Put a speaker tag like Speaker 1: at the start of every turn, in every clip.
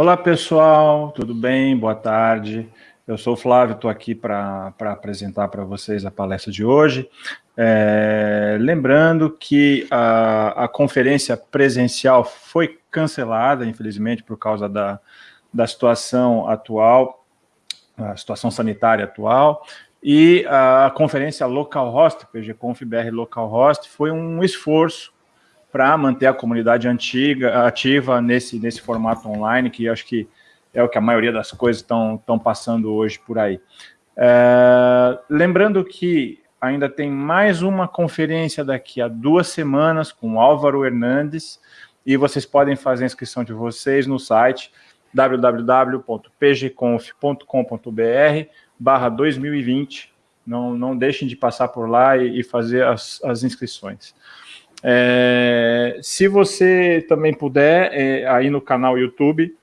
Speaker 1: Olá, pessoal, tudo bem? Boa tarde. Eu sou o Flávio, estou aqui para apresentar para vocês a palestra de hoje. É, lembrando que a, a conferência presencial foi cancelada, infelizmente, por causa da, da situação atual, a situação sanitária atual, e a conferência Local Host, PGConf BR Local Host, foi um esforço para manter a comunidade antiga, ativa nesse, nesse formato online, que acho que é o que a maioria das coisas estão passando hoje por aí. É, lembrando que ainda tem mais uma conferência daqui a duas semanas com Álvaro Hernandes, e vocês podem fazer a inscrição de vocês no site www.pgconf.com.br barra 2020. Não, não deixem de passar por lá e, e fazer as, as inscrições. É, se você também puder, é, aí no canal YouTube,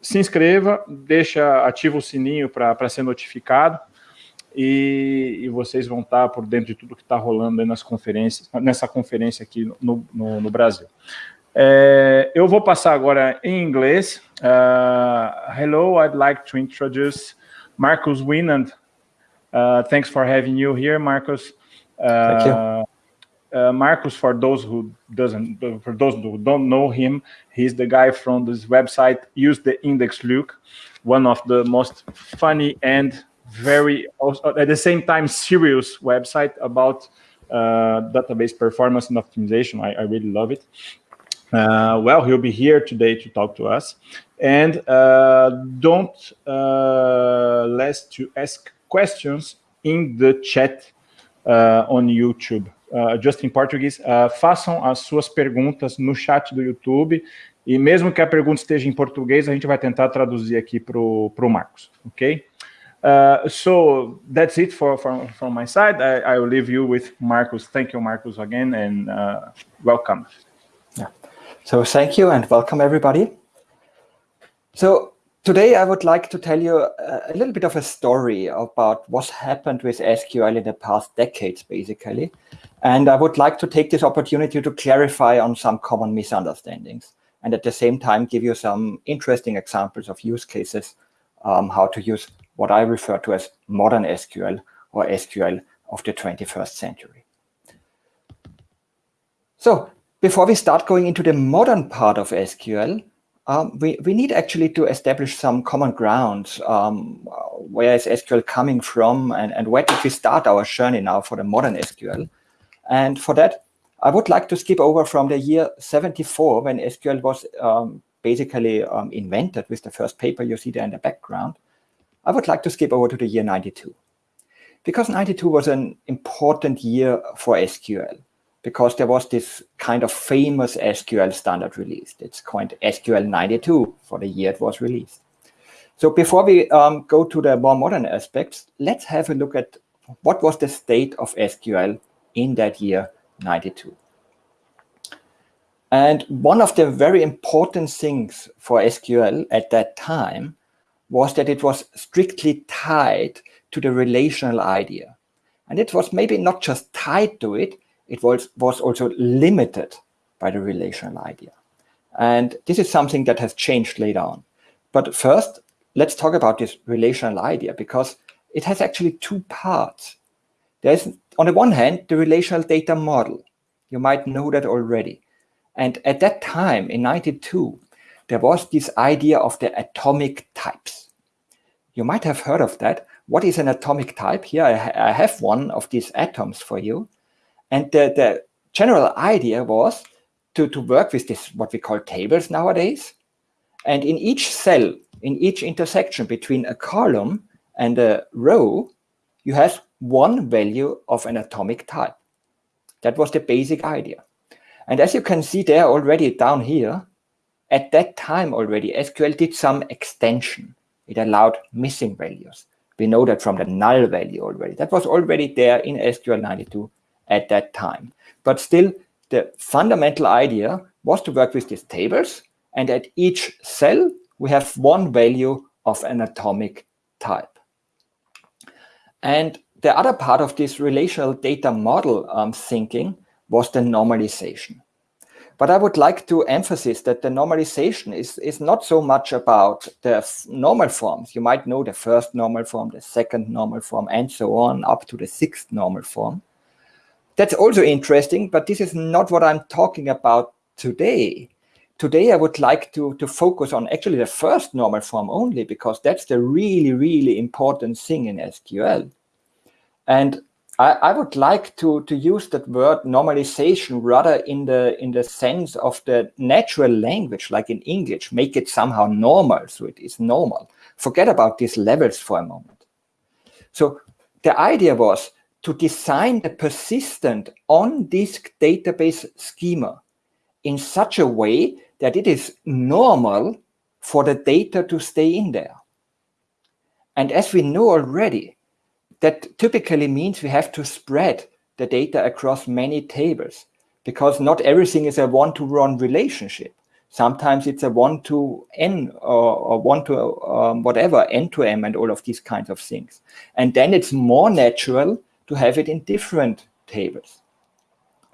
Speaker 1: se inscreva, deixa, ativa o sininho para ser notificado e, e, vocês vão estar por dentro de tudo que está rolando nas conferências, nessa conferência aqui no, no, no Brasil. É, eu vou passar agora em inglês. Uh, hello, I'd like to introduce Marcus Winand. Uh, thanks for having you here, Marcus.
Speaker 2: Uh, Thank you.
Speaker 1: Uh, Markus, for those who doesn't, for those who don't know him, he's the guy from this website. Use the index Luke, one of the most funny and very, at the same time, serious website about uh, database performance and optimization. I, I really love it. Uh, well, he'll be here today to talk to us. And uh, don't uh, less to ask questions in the chat on YouTube. uh, just in português, uh, façam as suas perguntas no chat do YouTube, e mesmo que a pergunta esteja em português, a gente vai tentar traduzir aqui para o Marcos, ok? Uh, so that's it for, for from my side. I, I, will leave you with Marcus. Thank you, Marcus, again, and uh, welcome.
Speaker 2: Yeah. So thank you and welcome everybody. So Today, I would like to tell you a little bit of a story about what's happened with SQL in the past decades, basically. And I would like to take this opportunity to clarify on some common misunderstandings and at the same time give you some interesting examples of use cases, um, how to use what I refer to as modern SQL or SQL of the 21st century. So before we start going into the modern part of SQL, um, we, we need actually to establish some common ground. Um, where is SQL coming from and, and where did we start our journey now for the modern SQL? And for that, I would like to skip over from the year 74 when SQL was um, basically um, invented with the first paper you see there in the background. I would like to skip over to the year 92 because 92 was an important year for SQL because there was this kind of famous SQL standard released. It's called SQL 92 for the year it was released. So before we um, go to the more modern aspects, let's have a look at what was the state of SQL in that year 92. And one of the very important things for SQL at that time was that it was strictly tied to the relational idea. And it was maybe not just tied to it, it was, was also limited by the relational idea. And this is something that has changed later on. But first, let's talk about this relational idea because it has actually two parts. There's, on the one hand, the relational data model. You might know that already. And at that time, in 92, there was this idea of the atomic types. You might have heard of that. What is an atomic type? Here I, ha I have one of these atoms for you. And the, the general idea was to, to work with this, what we call tables nowadays. And in each cell, in each intersection between a column and a row, you have one value of an atomic type. That was the basic idea. And as you can see there already down here, at that time already, SQL did some extension. It allowed missing values. We know that from the null value already. That was already there in SQL 92 at that time. But still, the fundamental idea was to work with these tables, and at each cell, we have one value of an atomic type. And the other part of this relational data model um, thinking was the normalization. But I would like to emphasize that the normalization is, is not so much about the normal forms. You might know the first normal form, the second normal form, and so on, up to the sixth normal form. That's also interesting, but this is not what I'm talking about today. Today, I would like to, to focus on actually the first normal form only, because that's the really, really important thing in SQL. And I, I, would like to, to use that word normalization rather in the in the sense of the natural language, like in English, make it somehow normal, so it is normal. Forget about these levels for a moment. So the idea was to design the persistent on-disk database schema in such a way that it is normal for the data to stay in there. And as we know already, that typically means we have to spread the data across many tables because not everything is a one-to-one relationship. Sometimes it's a one-to-n or, or one-to um, whatever, n-to-m and all of these kinds of things. And then it's more natural to have it in different tables.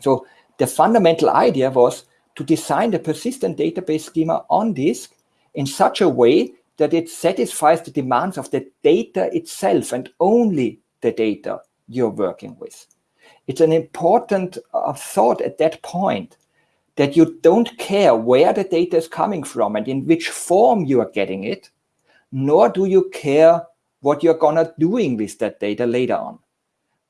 Speaker 2: So the fundamental idea was to design the persistent database schema on disk in such a way that it satisfies the demands of the data itself and only the data you're working with. It's an important uh, thought at that point that you don't care where the data is coming from and in which form you are getting it, nor do you care what you're gonna doing with that data later on.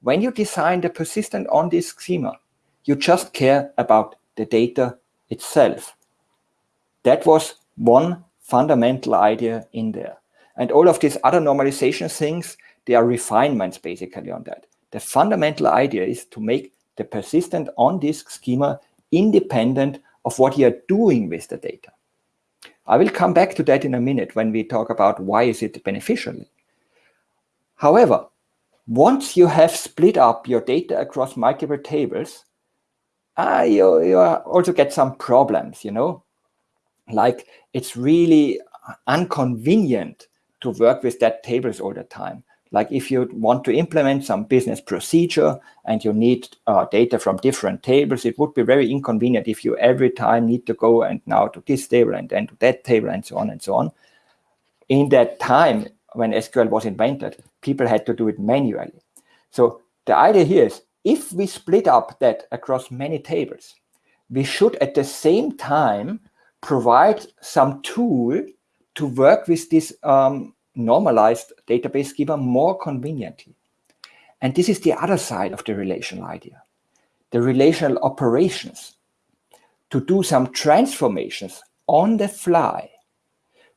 Speaker 2: When you design the persistent on-disk schema, you just care about the data itself. That was one fundamental idea in there. And all of these other normalization things, they are refinements basically on that. The fundamental idea is to make the persistent on-disk schema independent of what you're doing with the data. I will come back to that in a minute when we talk about why is it beneficial. However, once you have split up your data across multiple tables, uh, you, you also get some problems, you know, like it's really inconvenient to work with that tables all the time. Like if you want to implement some business procedure and you need uh, data from different tables, it would be very inconvenient if you every time need to go and now to this table and then to that table and so on and so on. In that time when SQL was invented, people had to do it manually. So the idea here is if we split up that across many tables, we should at the same time provide some tool to work with this um, normalized database schema more conveniently. And this is the other side of the relational idea, the relational operations, to do some transformations on the fly.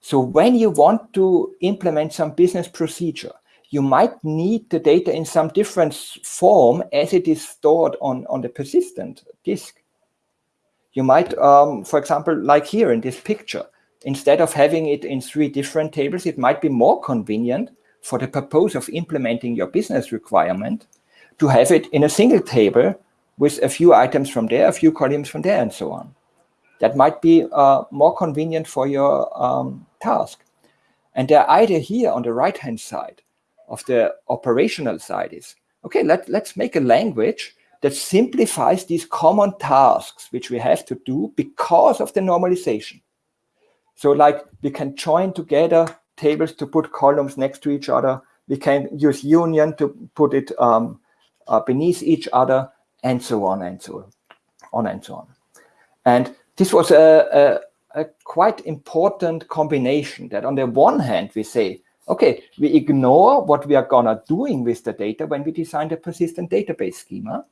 Speaker 2: So when you want to implement some business procedure, you might need the data in some different form as it is stored on, on the persistent disk. You might, um, for example, like here in this picture, instead of having it in three different tables, it might be more convenient for the purpose of implementing your business requirement to have it in a single table with a few items from there, a few columns from there, and so on. That might be uh, more convenient for your um, task. And the idea here on the right-hand side of the operational side is, okay, let, let's make a language that simplifies these common tasks which we have to do because of the normalization. So like we can join together tables to put columns next to each other. We can use union to put it um, uh, beneath each other and so on and so on and so on. And this was a, a, a quite important combination that on the one hand, we say, Okay, we ignore what we are gonna doing with the data when we design the persistent database schema.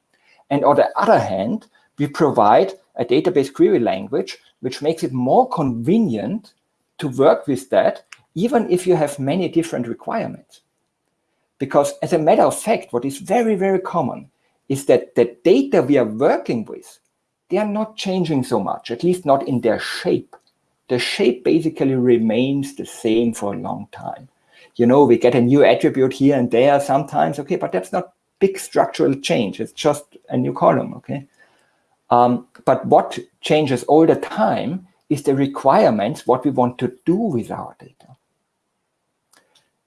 Speaker 2: And on the other hand, we provide a database query language which makes it more convenient to work with that, even if you have many different requirements. Because as a matter of fact, what is very, very common is that the data we are working with, they are not changing so much, at least not in their shape. The shape basically remains the same for a long time you know, we get a new attribute here and there sometimes, okay, but that's not big structural change. It's just a new column, okay? Um, but what changes all the time is the requirements, what we want to do with our data.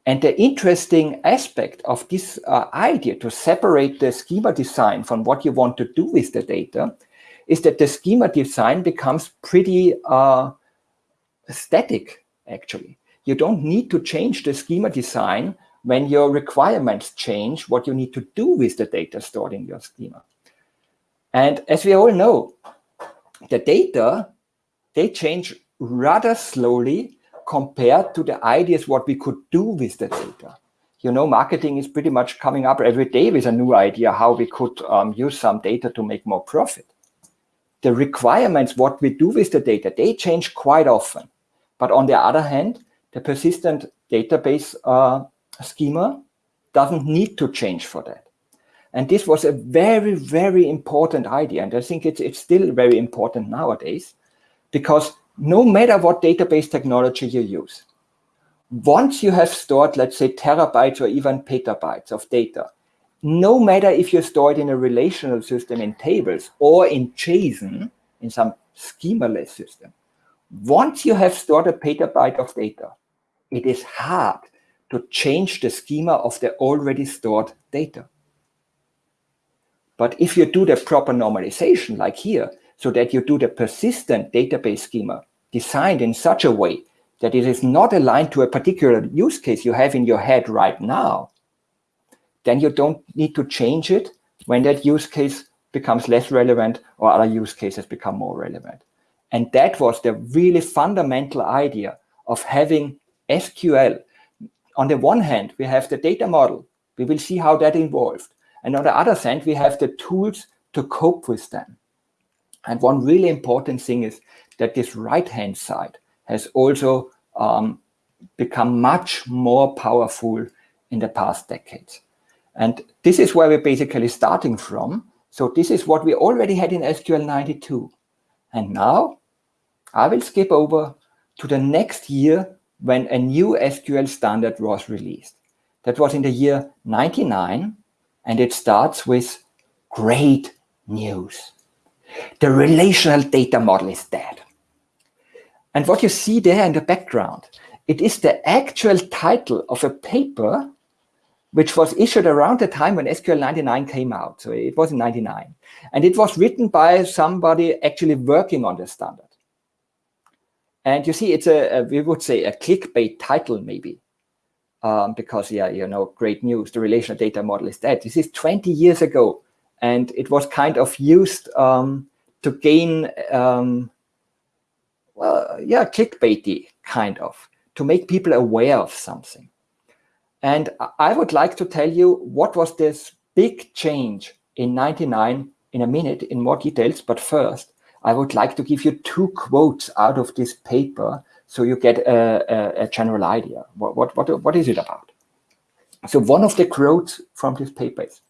Speaker 2: And the interesting aspect of this uh, idea to separate the schema design from what you want to do with the data is that the schema design becomes pretty uh, static, actually. You don't need to change the schema design when your requirements change what you need to do with the data stored in your schema. And as we all know, the data, they change rather slowly compared to the ideas what we could do with the data. You know, marketing is pretty much coming up every day with a new idea how we could um, use some data to make more profit. The requirements, what we do with the data, they change quite often. But on the other hand, the persistent database uh, schema doesn't need to change for that. And this was a very, very important idea. And I think it's, it's still very important nowadays because no matter what database technology you use, once you have stored, let's say, terabytes or even petabytes of data, no matter if you store it in a relational system in tables or in JSON, in some schemaless system, once you have stored a petabyte of data, it is hard to change the schema of the already stored data. But if you do the proper normalization, like here, so that you do the persistent database schema designed in such a way that it is not aligned to a particular use case you have in your head right now, then you don't need to change it when that use case becomes less relevant or other use cases become more relevant. And that was the really fundamental idea of having SQL. On the one hand, we have the data model. We will see how that evolved. And on the other hand, we have the tools to cope with them. And one really important thing is that this right-hand side has also um, become much more powerful in the past decades. And this is where we're basically starting from. So this is what we already had in SQL 92. And now I will skip over to the next year when a new SQL standard was released. That was in the year 99 and it starts with great news. The relational data model is dead. And what you see there in the background, it is the actual title of a paper which was issued around the time when SQL 99 came out. So it was in 99. And it was written by somebody actually working on the standard. And you see, it's a, a we would say a clickbait title maybe um, because yeah, you know, great news, the relational data model is dead. This is 20 years ago, and it was kind of used um, to gain, um, well, yeah, clickbaity kind of, to make people aware of something. And I would like to tell you what was this big change in 99 in a minute in more details, but first, I would like to give you two quotes out of this paper so you get a, a, a general idea. What, what, what, what is it about? So one of the quotes from this paper is,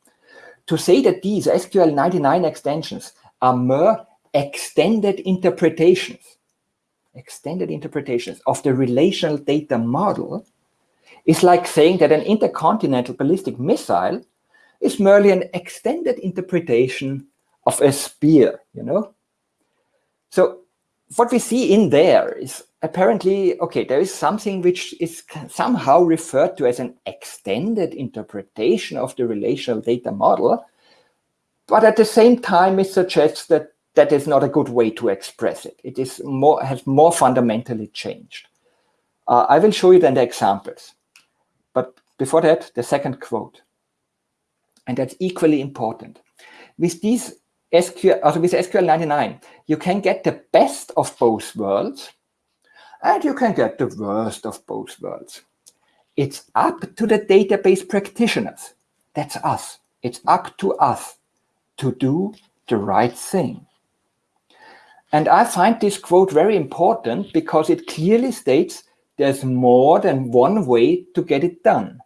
Speaker 2: to say that these SQL 99 extensions are mere extended interpretations, extended interpretations of the relational data model is like saying that an intercontinental ballistic missile is merely an extended interpretation of a spear, you know? So what we see in there is apparently, okay, there is something which is somehow referred to as an extended interpretation of the relational data model, but at the same time, it suggests that that is not a good way to express it. It is more has more fundamentally changed. Uh, I will show you then the examples. But before that, the second quote. And that's equally important. With these SQL, also with SQL 99, you can get the best of both worlds and you can get the worst of both worlds. It's up to the database practitioners. That's us. It's up to us to do the right thing. And I find this quote very important because it clearly states there's more than one way to get it done.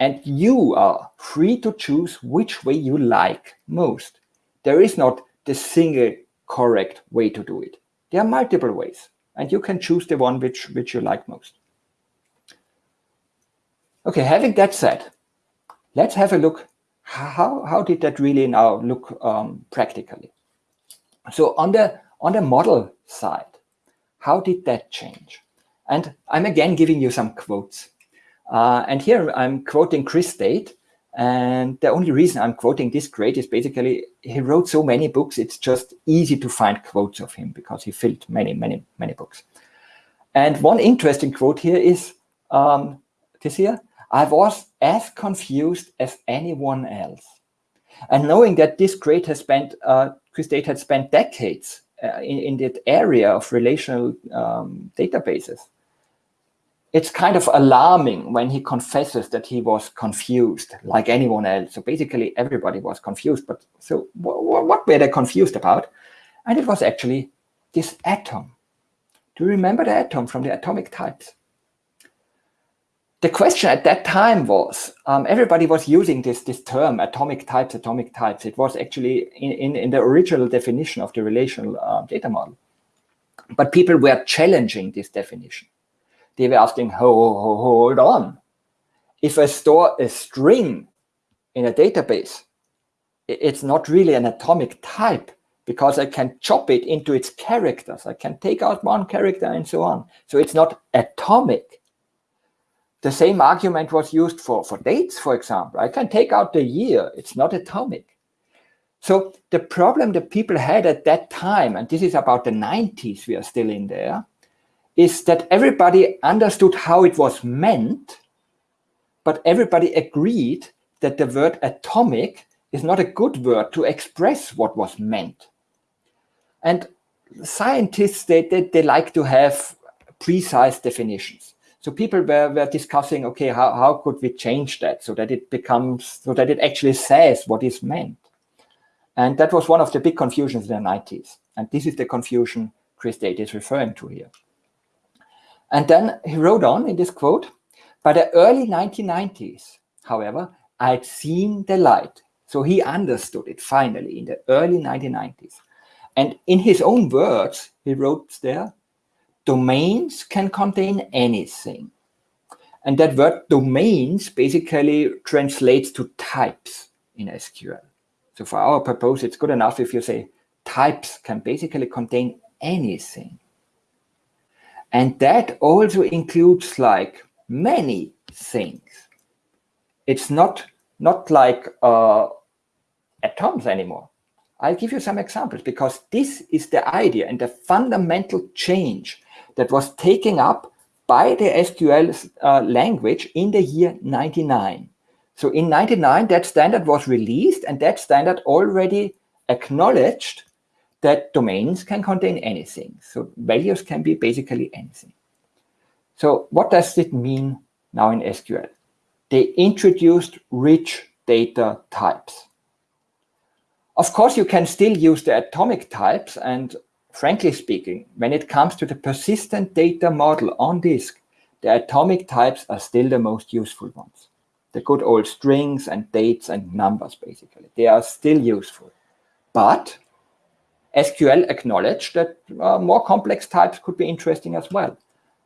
Speaker 2: And you are free to choose which way you like most. There is not the single correct way to do it. There are multiple ways and you can choose the one which, which you like most. Okay, having that said, let's have a look. How, how did that really now look um, practically? So on the, on the model side, how did that change? And I'm again giving you some quotes. Uh, and here I'm quoting Chris Date, And the only reason I'm quoting Chris Date is basically he wrote so many books, it's just easy to find quotes of him because he filled many, many, many books. And one interesting quote here is um, this here, I was as confused as anyone else. And knowing that Chris Date has spent, uh, Chris Date had spent decades uh, in, in that area of relational um, databases, it's kind of alarming when he confesses that he was confused like anyone else. So basically everybody was confused, but so what were they confused about? And it was actually this atom. Do you remember the atom from the atomic types? The question at that time was, um, everybody was using this, this term, atomic types, atomic types. It was actually in, in, in the original definition of the relational uh, data model. But people were challenging this definition they were asking, hold, hold on. If I store a string in a database, it's not really an atomic type because I can chop it into its characters. I can take out one character and so on. So it's not atomic. The same argument was used for, for dates, for example. I can take out the year. It's not atomic. So the problem that people had at that time, and this is about the 90s, we are still in there, is that everybody understood how it was meant, but everybody agreed that the word atomic is not a good word to express what was meant. And scientists, they, they, they like to have precise definitions. So people were, were discussing, okay, how, how could we change that so that it becomes, so that it actually says what is meant. And that was one of the big confusions in the 90s. And this is the confusion Chris Date is referring to here. And then he wrote on in this quote, by the early 1990s, however, I'd seen the light. So he understood it finally in the early 1990s. And in his own words, he wrote there, domains can contain anything. And that word domains basically translates to types in SQL. So for our purpose, it's good enough if you say types can basically contain anything. And that also includes like many things. It's not, not like uh, atoms anymore. I'll give you some examples because this is the idea and the fundamental change that was taken up by the SQL uh, language in the year 99. So in 99, that standard was released and that standard already acknowledged that domains can contain anything. So values can be basically anything. So what does it mean now in SQL? They introduced rich data types. Of course, you can still use the atomic types. And frankly speaking, when it comes to the persistent data model on disk, the atomic types are still the most useful ones. The good old strings and dates and numbers, basically. They are still useful. But SQL acknowledged that uh, more complex types could be interesting as well,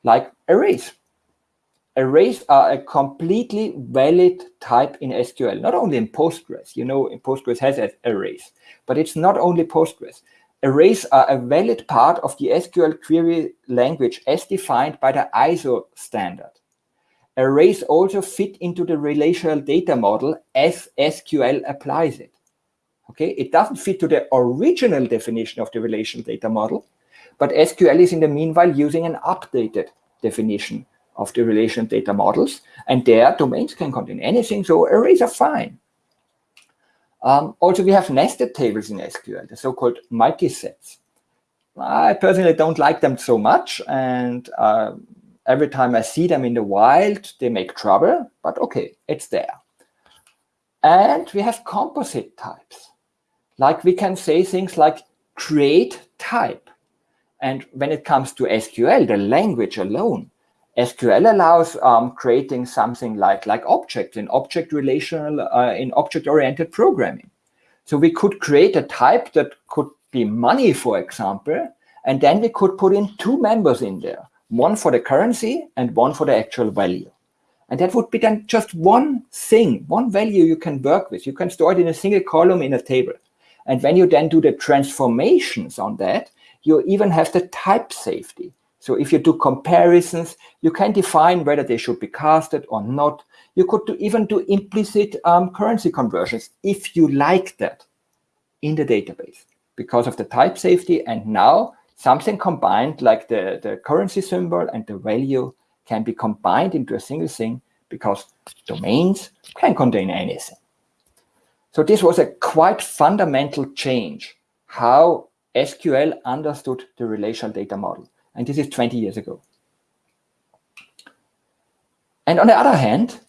Speaker 2: like arrays. Arrays are a completely valid type in SQL, not only in Postgres. You know, Postgres has arrays, but it's not only Postgres. Arrays are a valid part of the SQL query language as defined by the ISO standard. Arrays also fit into the relational data model as SQL applies it. Okay, it doesn't fit to the original definition of the relational data model, but SQL is in the meanwhile using an updated definition of the relational data models, and their domains can contain anything, so arrays are fine. Um, also, we have nested tables in SQL, the so-called multisets. I personally don't like them so much, and uh, every time I see them in the wild, they make trouble, but okay, it's there. And we have composite types. Like we can say things like create type. And when it comes to SQL, the language alone, SQL allows um, creating something like, like objects in object relational, uh, in object-oriented programming. So we could create a type that could be money, for example, and then we could put in two members in there, one for the currency and one for the actual value. And that would be then just one thing, one value you can work with. You can store it in a single column in a table. And when you then do the transformations on that, you even have the type safety. So if you do comparisons, you can define whether they should be casted or not. You could do, even do implicit um, currency conversions if you like that in the database because of the type safety. And now something combined like the, the currency symbol and the value can be combined into a single thing because domains can contain anything. So this was a quite fundamental change how SQL understood the relational data model. And this is 20 years ago. And on the other hand,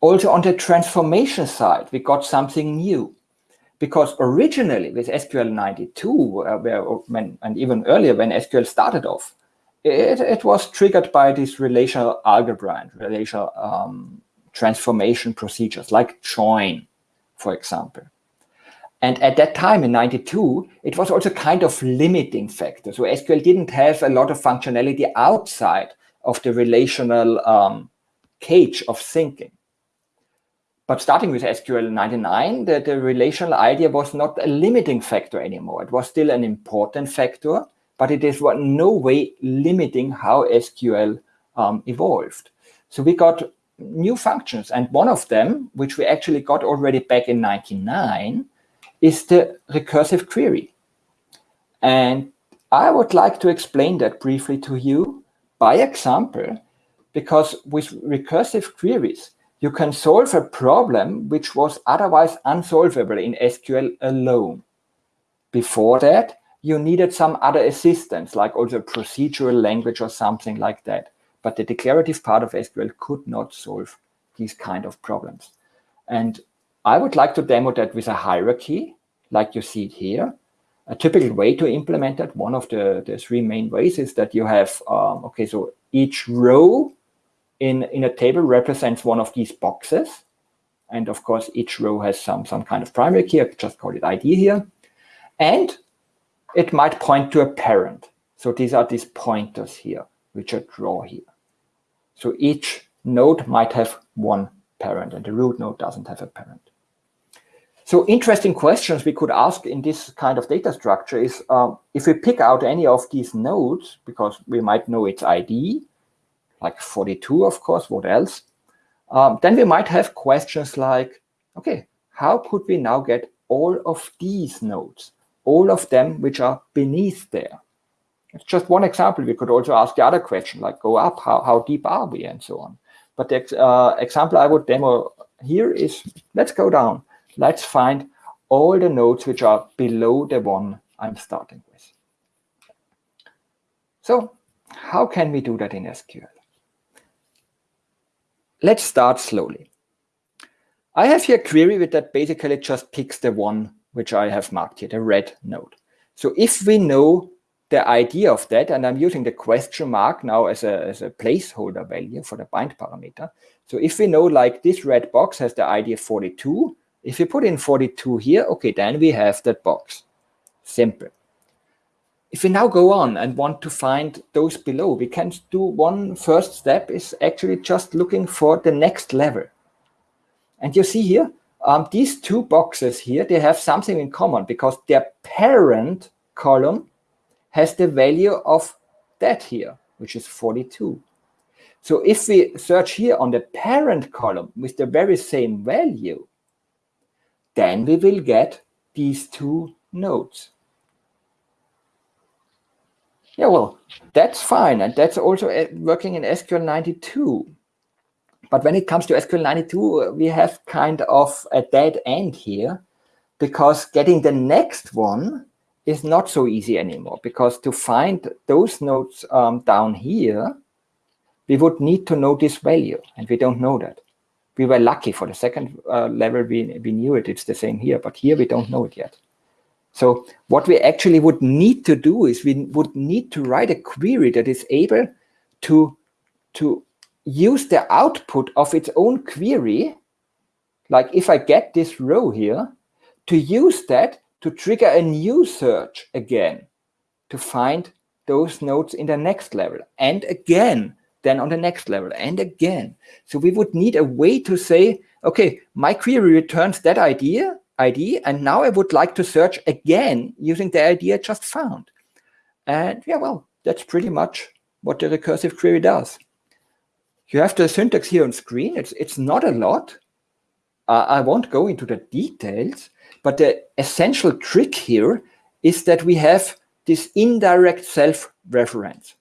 Speaker 2: also on the transformation side, we got something new. Because originally with SQL 92, uh, where, when, and even earlier when SQL started off, it, it was triggered by these relational algebra and relational um, transformation procedures like join, for example. And at that time in 92, it was also kind of limiting factor. So SQL didn't have a lot of functionality outside of the relational um, cage of thinking. But starting with SQL 99, the, the relational idea was not a limiting factor anymore. It was still an important factor, but it is no way limiting how SQL um, evolved. So we got new functions. And one of them, which we actually got already back in 99, is the recursive query. And I would like to explain that briefly to you by example, because with recursive queries, you can solve a problem which was otherwise unsolvable in SQL alone. Before that, you needed some other assistance, like also procedural language or something like that. But the declarative part of SQL could not solve these kind of problems. And I would like to demo that with a hierarchy, like you see it here. A typical way to implement that, one of the, the three main ways is that you have, um, okay, so each row in, in a table represents one of these boxes. And of course, each row has some, some kind of primary key, I just call it ID here. And it might point to a parent. So these are these pointers here, which I draw here. So each node might have one parent and the root node doesn't have a parent. So interesting questions we could ask in this kind of data structure is um, if we pick out any of these nodes, because we might know its ID, like 42, of course, what else? Um, then we might have questions like, okay, how could we now get all of these nodes, all of them which are beneath there? It's just one example. We could also ask the other question, like go up, how, how deep are we, and so on. But the uh, example I would demo here is, let's go down. Let's find all the nodes which are below the one I'm starting with. So how can we do that in SQL? Let's start slowly. I have here a query with that basically just picks the one which I have marked here, the red node. So if we know the idea of that, and I'm using the question mark now as a, as a placeholder value for the bind parameter. So if we know like this red box has the ID 42, if you put in 42 here, okay, then we have that box. Simple. If we now go on and want to find those below, we can do one first step is actually just looking for the next level. And you see here, um, these two boxes here, they have something in common because their parent column has the value of that here, which is 42. So if we search here on the parent column with the very same value, then we will get these two nodes. Yeah, well, that's fine. And that's also uh, working in SQL 92. But when it comes to SQL 92, we have kind of a dead end here because getting the next one is not so easy anymore because to find those nodes um, down here, we would need to know this value and we don't know that. We were lucky for the second uh, level, we, we knew it, it's the same here, but here we don't know it yet. So what we actually would need to do is we would need to write a query that is able to, to use the output of its own query, like if I get this row here, to use that to trigger a new search again to find those nodes in the next level and again then on the next level and again so we would need a way to say okay my query returns that idea ID, and now I would like to search again using the ID I just found. And yeah, well, that's pretty much what the recursive query does. You have the syntax here on screen. It's, it's not a lot. Uh, I won't go into the details, but the essential trick here is that we have this indirect self-reference.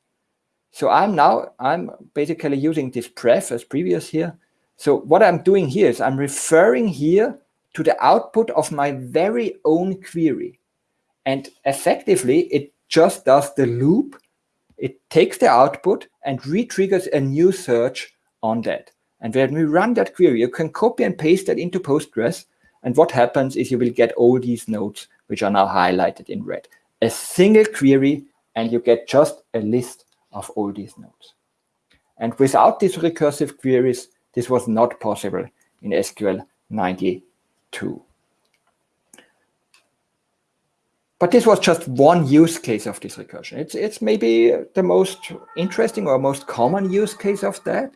Speaker 2: So I'm now, I'm basically using this pref as previous here. So what I'm doing here is I'm referring here to the output of my very own query. And effectively, it just does the loop. It takes the output and re-triggers a new search on that. And when we run that query, you can copy and paste that into Postgres. And what happens is you will get all these nodes, which are now highlighted in red. A single query, and you get just a list of all these nodes. And without these recursive queries, this was not possible in SQL 92. But this was just one use case of this recursion. It's, it's maybe the most interesting or most common use case of that.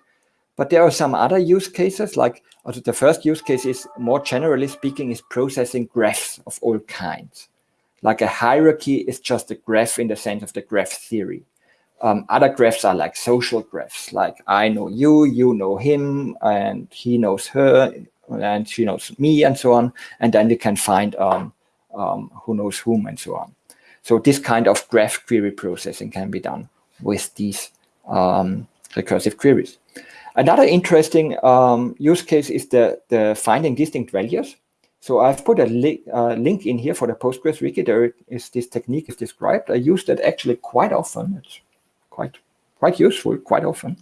Speaker 2: But there are some other use cases, like the first use case is more generally speaking is processing graphs of all kinds. Like a hierarchy is just a graph in the sense of the graph theory. Um, other graphs are like social graphs, like I know you, you know him, and he knows her, and she knows me, and so on. And then we can find um, um, who knows whom, and so on. So this kind of graph query processing can be done with these um, recursive queries. Another interesting um, use case is the, the finding distinct values. So I've put a li uh, link in here for the Postgres wiki. There is this technique is described. I use that actually quite often. It's quite quite useful quite often.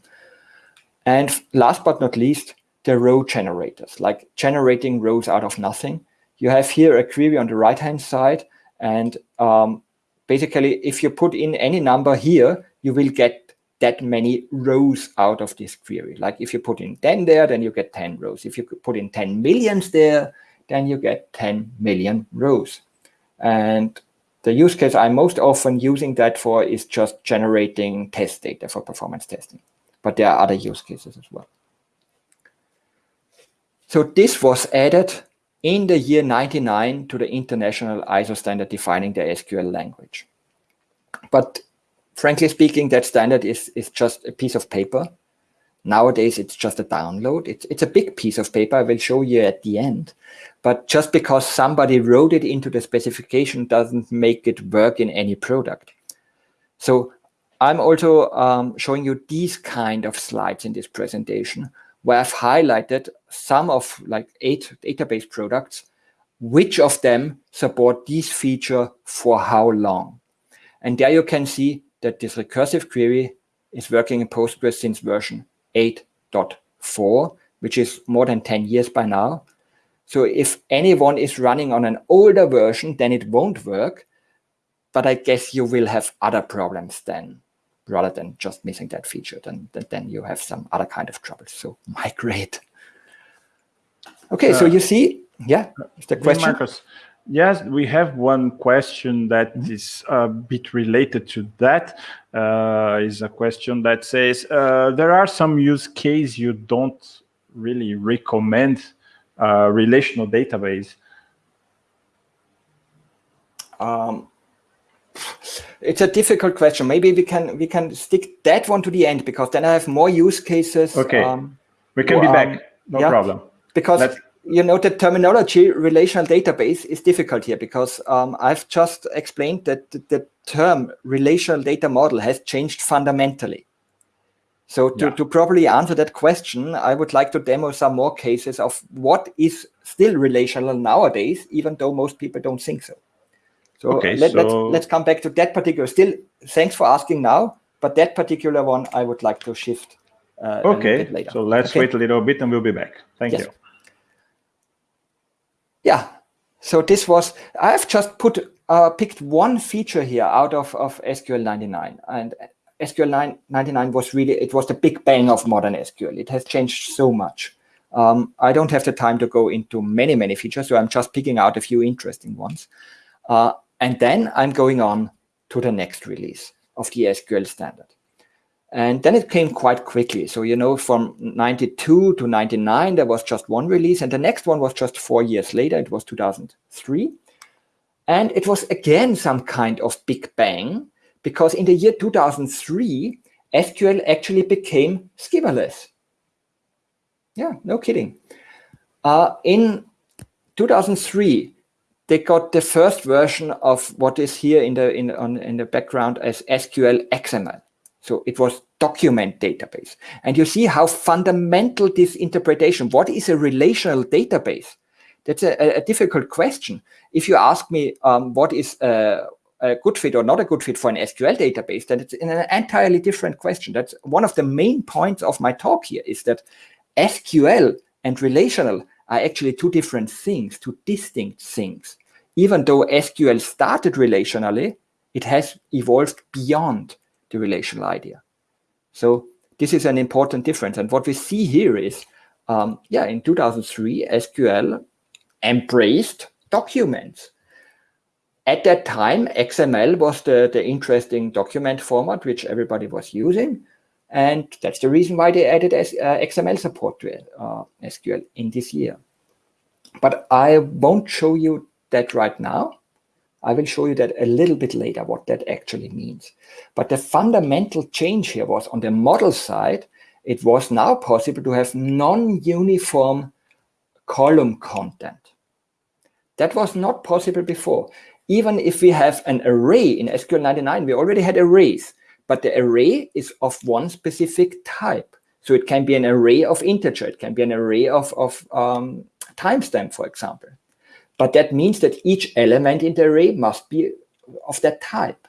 Speaker 2: And last but not least, the row generators, like generating rows out of nothing. You have here a query on the right-hand side, and um, basically, if you put in any number here, you will get that many rows out of this query. Like if you put in 10 there, then you get 10 rows. If you put in 10 millions there, then you get 10 million rows. And the use case I'm most often using that for is just generating test data for performance testing. But there are other use cases as well. So this was added in the year 99 to the international ISO standard defining the SQL language. But frankly speaking, that standard is, is just a piece of paper. Nowadays, it's just a download. It's, it's a big piece of paper. I will show you at the end. But just because somebody wrote it into the specification doesn't make it work in any product. So I'm also um, showing you these kind of slides in this presentation where I've highlighted some of like eight database products, which of them support this feature for how long. And there you can see that this recursive query is working in Postgres since version 8.4, which is more than 10 years by now. So if anyone is running on an older version, then it won't work. But I guess you will have other problems then, rather than just missing that feature. Then, then you have some other kind of trouble. So migrate. Okay, uh, so you see, yeah, the question.
Speaker 1: Markus, yes, we have one question that mm -hmm. is a bit related to that. Uh, is a question that says, uh, there are some use case you don't really recommend uh, relational database?
Speaker 2: Um, it's a difficult question. Maybe we can we can stick that one to the end because then I have more use cases.
Speaker 1: Okay, um, we can be um, back. No yeah, problem.
Speaker 2: Because Let's... you know the terminology relational database is difficult here because um, I've just explained that the term relational data model has changed fundamentally. So to, yeah. to properly answer that question, I would like to demo some more cases of what is still relational nowadays, even though most people don't think so. So, okay, let, us let's, let's come back to that particular. Still, thanks for asking now, but that particular one I would like to shift.
Speaker 1: Uh, okay, so let's okay. wait a little bit and we'll be back. Thank yes. you.
Speaker 2: Yeah, so this was, I've just put uh, picked one feature here out of, of SQL 99. And SQL 99 was really, it was the big bang of modern SQL. It has changed so much. Um, I don't have the time to go into many, many features, so I'm just picking out a few interesting ones. Uh, and then I'm going on to the next release of the SQL standard. And then it came quite quickly. So, you know, from 92 to 99, there was just one release. And the next one was just four years later. It was 2003. And it was again some kind of big bang because in the year 2003, SQL actually became schema-less. Yeah, no kidding. Uh, in 2003, they got the first version of what is here in the in on, in the background as SQL XML. So it was document database. And you see how fundamental this interpretation, what is a relational database? That's a, a difficult question. If you ask me um, what is a, a, good fit or not a good fit for an SQL database, then it's an entirely different question. That's one of the main points of my talk here is that SQL and relational are actually two different things, two distinct things. Even though SQL started relationally, it has evolved beyond the relational idea. So this is an important difference. And what we see here is, um, yeah, in 2003, SQL embraced documents. At that time, XML was the, the interesting document format which everybody was using. And that's the reason why they added S, uh, XML support to uh, SQL in this year. But I won't show you that right now. I will show you that a little bit later, what that actually means. But the fundamental change here was on the model side, it was now possible to have non-uniform column content. That was not possible before. Even if we have an array in SQL 99, we already had arrays, but the array is of one specific type. So it can be an array of integer, it can be an array of, of um, timestamp, for example. But that means that each element in the array must be of that type.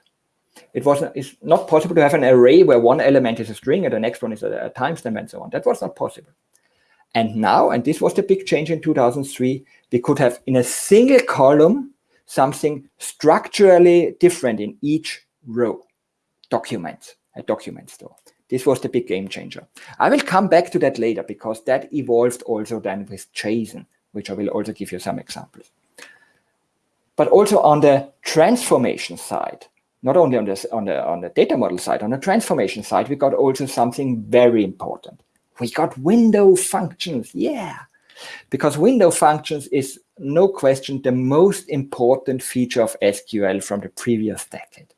Speaker 2: It was it's not possible to have an array where one element is a string and the next one is a, a timestamp and so on. That was not possible. And now, and this was the big change in 2003, we could have in a single column something structurally different in each row. Documents, a document store. This was the big game changer. I will come back to that later because that evolved also then with JSON, which I will also give you some examples but also on the transformation side, not only on, this, on, the, on the data model side, on the transformation side, we got also something very important. We got window functions, yeah. Because window functions is no question the most important feature of SQL from the previous decade.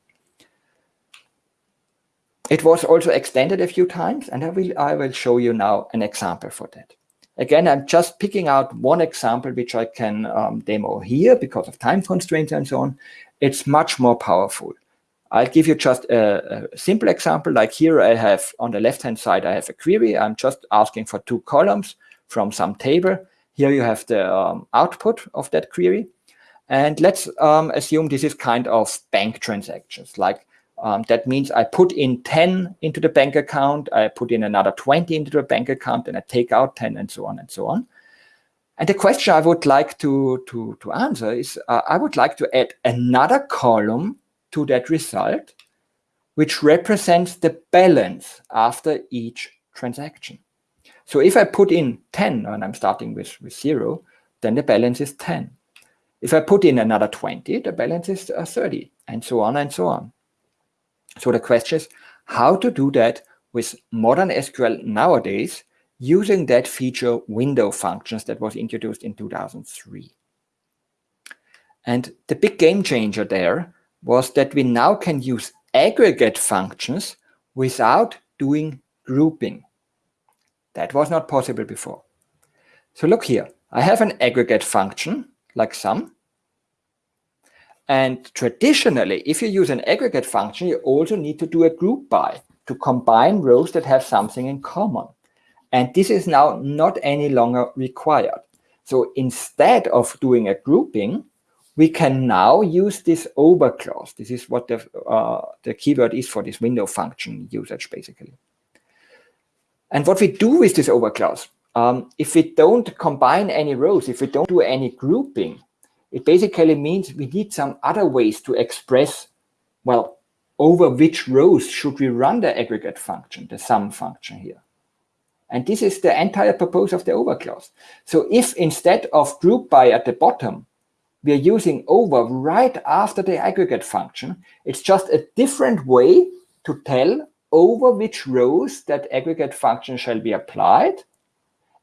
Speaker 2: It was also extended a few times, and I will, I will show you now an example for that. Again, I'm just picking out one example which I can um, demo here because of time constraints and so on. It's much more powerful. I'll give you just a, a simple example. Like here, I have on the left-hand side, I have a query. I'm just asking for two columns from some table. Here you have the um, output of that query. And let's um, assume this is kind of bank transactions, like um, that means I put in 10 into the bank account, I put in another 20 into the bank account, and I take out 10 and so on and so on. And the question I would like to, to, to answer is, uh, I would like to add another column to that result, which represents the balance after each transaction. So if I put in 10, and I'm starting with, with zero, then the balance is 10. If I put in another 20, the balance is uh, 30, and so on and so on. So the question is how to do that with modern SQL nowadays using that feature window functions that was introduced in 2003. And the big game changer there was that we now can use aggregate functions without doing grouping. That was not possible before. So look here, I have an aggregate function like sum, and traditionally, if you use an aggregate function, you also need to do a group by to combine rows that have something in common. And this is now not any longer required. So instead of doing a grouping, we can now use this over clause. This is what the, uh, the keyword is for this window function usage, basically. And what we do with this over clause, um, if we don't combine any rows, if we don't do any grouping, it basically means we need some other ways to express, well, over which rows should we run the aggregate function, the sum function here. And this is the entire purpose of the over clause. So if instead of group by at the bottom, we are using over right after the aggregate function, it's just a different way to tell over which rows that aggregate function shall be applied.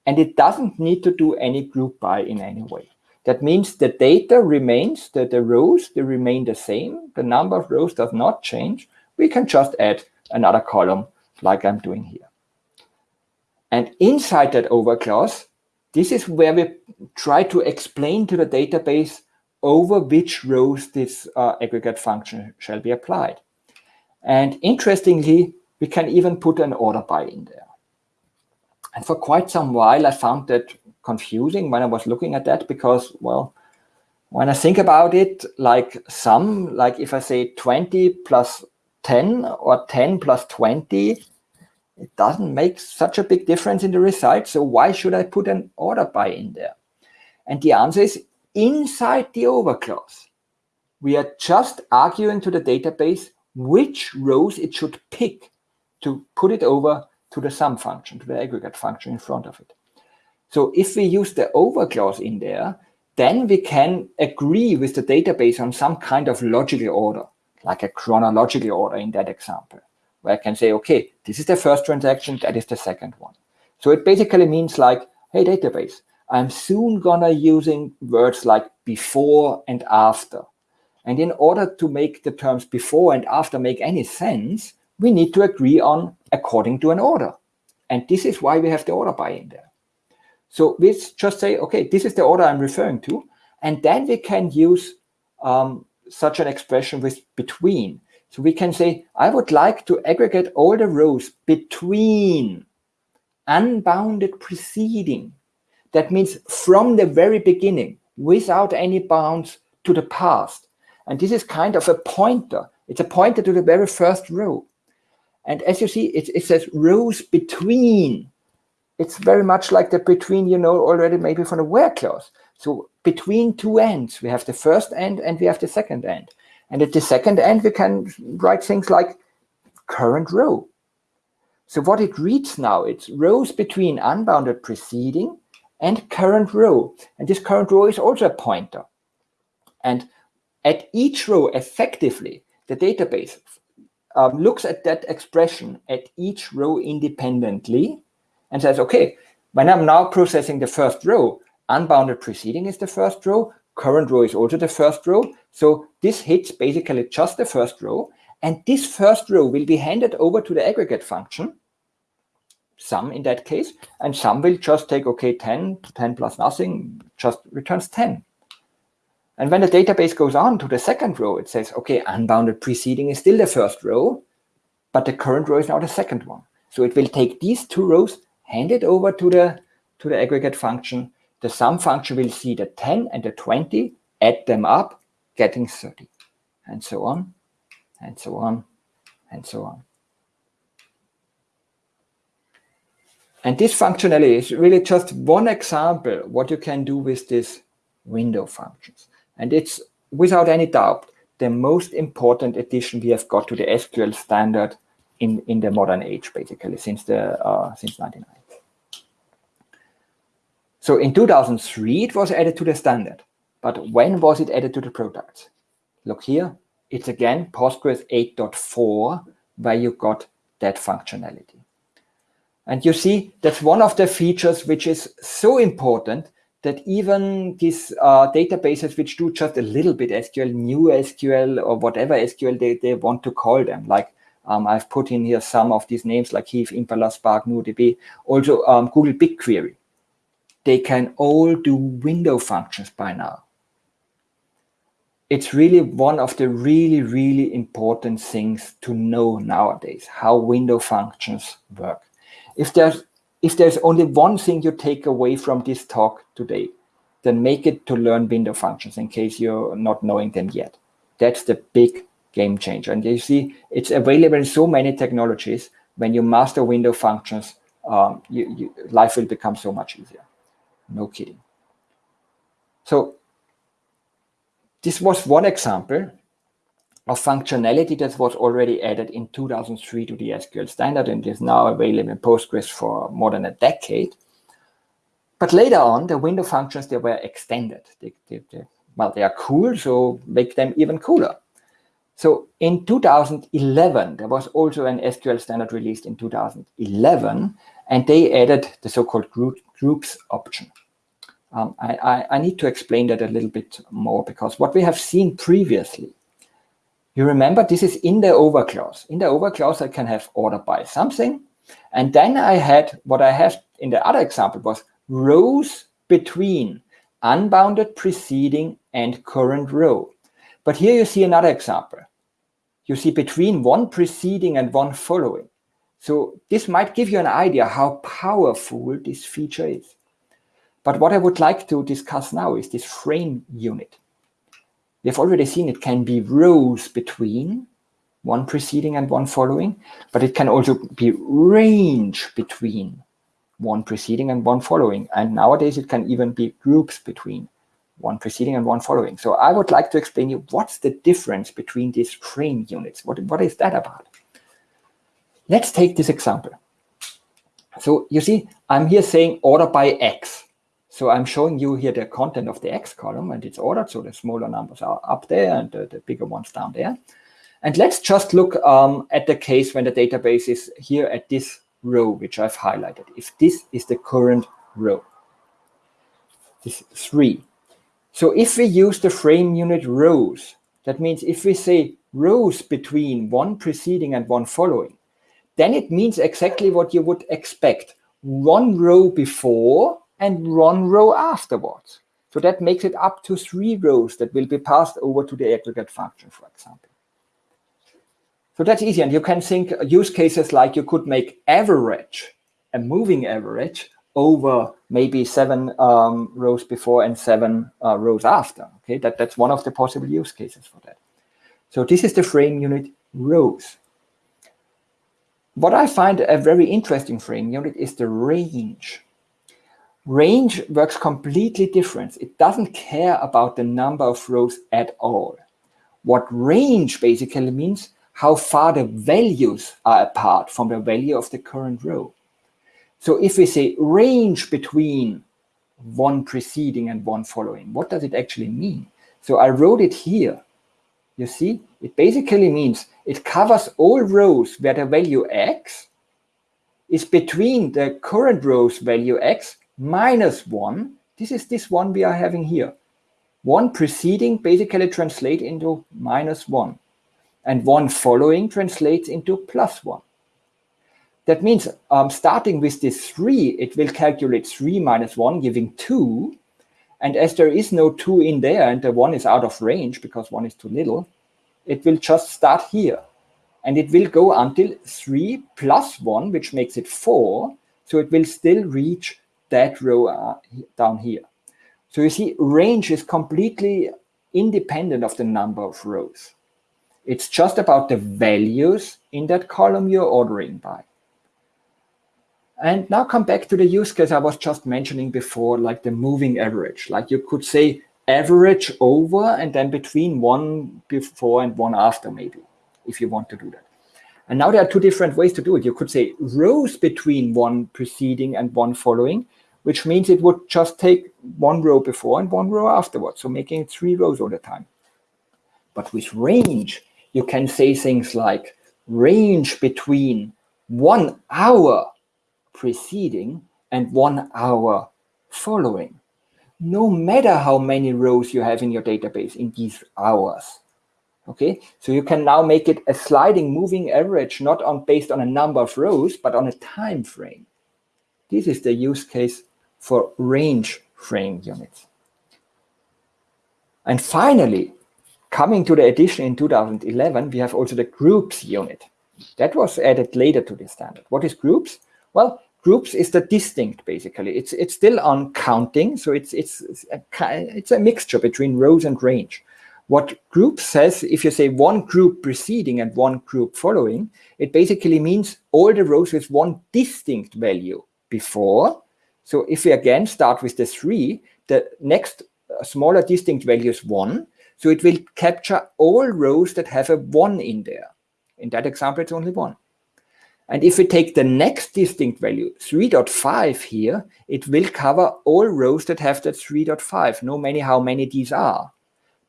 Speaker 2: And it doesn't need to do any group by in any way. That means the data remains, the, the rows, they remain the same. The number of rows does not change. We can just add another column like I'm doing here. And inside that over clause, this is where we try to explain to the database over which rows this uh, aggregate function shall be applied. And interestingly, we can even put an order by in there. And for quite some while, I found that confusing when I was looking at that because, well, when I think about it, like sum, like if I say 20 plus 10 or 10 plus 20, it doesn't make such a big difference in the result. So why should I put an order by in there? And the answer is inside the over clause. We are just arguing to the database which rows it should pick to put it over to the sum function, to the aggregate function in front of it. So if we use the over clause in there, then we can agree with the database on some kind of logical order, like a chronological order in that example, where I can say, okay, this is the first transaction, that is the second one. So it basically means like, hey, database, I'm soon gonna using words like before and after. And in order to make the terms before and after make any sense, we need to agree on according to an order. And this is why we have the order by in there. So we just say, okay, this is the order I'm referring to. And then we can use um, such an expression with between. So we can say, I would like to aggregate all the rows between unbounded preceding. That means from the very beginning, without any bounds to the past. And this is kind of a pointer. It's a pointer to the very first row. And as you see, it, it says rows between. It's very much like the between, you know, already maybe from the where clause. So between two ends, we have the first end and we have the second end. And at the second end, we can write things like current row. So what it reads now, it's rows between unbounded preceding and current row. And this current row is also a pointer. And at each row, effectively, the database um, looks at that expression at each row independently and says, okay, when I'm now processing the first row, unbounded preceding is the first row, current row is also the first row. So this hits basically just the first row. And this first row will be handed over to the aggregate function, sum in that case, and sum will just take, okay, 10, 10 plus nothing, just returns 10. And when the database goes on to the second row, it says, okay, unbounded preceding is still the first row, but the current row is now the second one. So it will take these two rows, hand it over to the, to the aggregate function. The sum function will see the 10 and the 20, add them up, getting 30, and so on, and so on, and so on. And this functionality is really just one example what you can do with these window functions. And it's without any doubt the most important addition we have got to the SQL standard in, in the modern age, basically, since the uh, since 99. So in 2003, it was added to the standard. But when was it added to the products? Look here, it's again Postgres 8.4 where you got that functionality. And you see, that's one of the features which is so important that even these uh, databases which do just a little bit SQL, new SQL, or whatever SQL they, they want to call them, like um, I've put in here some of these names like Hive, Impala, Spark, NuoDB, also um, Google BigQuery. They can all do window functions by now. It's really one of the really, really important things to know nowadays, how window functions work. If there's if there's only one thing you take away from this talk today, then make it to learn window functions in case you're not knowing them yet. That's the big game changer. And you see, it's available in so many technologies. When you master window functions, um, you, you, life will become so much easier. No kidding. So this was one example of functionality that was already added in 2003 to the SQL standard and is now available in Postgres for more than a decade. But later on, the window functions, they were extended. They, they, they, well, they are cool, so make them even cooler. So in 2011, there was also an SQL standard released in 2011, and they added the so-called group, groups option. Um, I, I, I need to explain that a little bit more because what we have seen previously you remember this is in the over clause. In the over clause, I can have order by something, And then I had, what I have in the other example was rows between unbounded preceding and current row. But here you see another example. You see between one preceding and one following. So this might give you an idea how powerful this feature is. But what I would like to discuss now is this frame unit. We've already seen it can be rows between one preceding and one following, but it can also be range between one preceding and one following. And nowadays it can even be groups between one preceding and one following. So I would like to explain you what's the difference between these frame units. What, what is that about? Let's take this example. So you see, I'm here saying order by X. So I'm showing you here the content of the X column and it's ordered. So the smaller numbers are up there and the, the bigger ones down there. And let's just look um, at the case when the database is here at this row, which I've highlighted. If this is the current row, this three. So if we use the frame unit rows, that means if we say rows between one preceding and one following, then it means exactly what you would expect. One row before and one row afterwards. So that makes it up to three rows that will be passed over to the aggregate function, for example. So that's easy. And you can think use cases like you could make average, a moving average, over maybe seven um, rows before and seven uh, rows after. Okay, that, that's one of the possible use cases for that. So this is the frame unit rows. What I find a very interesting frame unit is the range. Range works completely different. It doesn't care about the number of rows at all. What range basically means how far the values are apart from the value of the current row. So if we say range between one preceding and one following, what does it actually mean? So I wrote it here. You see, it basically means it covers all rows where the value x is between the current row's value x minus one. This is this one we are having here. One preceding basically translates into minus one and one following translates into plus one. That means um, starting with this 3, it will calculate 3 minus 1, giving 2. And as there is no 2 in there, and the 1 is out of range because 1 is too little, it will just start here. And it will go until 3 plus 1, which makes it 4. So it will still reach that row uh, down here. So you see, range is completely independent of the number of rows. It's just about the values in that column you're ordering by. And now come back to the use case I was just mentioning before, like the moving average. Like you could say average over and then between one before and one after maybe, if you want to do that. And now there are two different ways to do it. You could say rows between one preceding and one following, which means it would just take one row before and one row afterwards. So making three rows all the time. But with range, you can say things like range between one hour preceding and one hour following. No matter how many rows you have in your database in these hours. Okay, so you can now make it a sliding moving average, not on based on a number of rows, but on a time frame. This is the use case for range frame units. And finally, coming to the addition in 2011, we have also the groups unit. That was added later to the standard. What is groups? Well, groups is the distinct basically. It's it's still on counting, so it's it's it's a, it's a mixture between rows and range. What group says, if you say one group preceding and one group following, it basically means all the rows with one distinct value before. So if we again start with the three, the next uh, smaller distinct value is one. So it will capture all rows that have a one in there. In that example, it's only one. And if we take the next distinct value, 3.5 here, it will cover all rows that have that 3.5, no matter how many these are.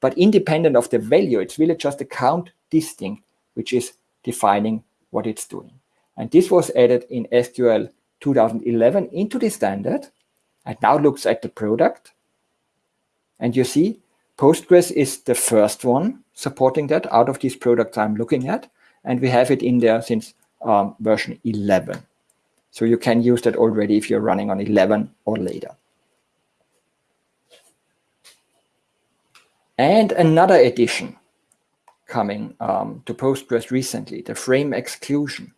Speaker 2: But independent of the value, it's really just a count distinct, which is defining what it's doing. And this was added in SQL 2011 into the standard. And now looks at the product. And you see, Postgres is the first one supporting that out of these products I'm looking at. And we have it in there since um, version 11. So you can use that already if you're running on 11 or later. And another addition coming um, to Postgres recently, the frame exclusion.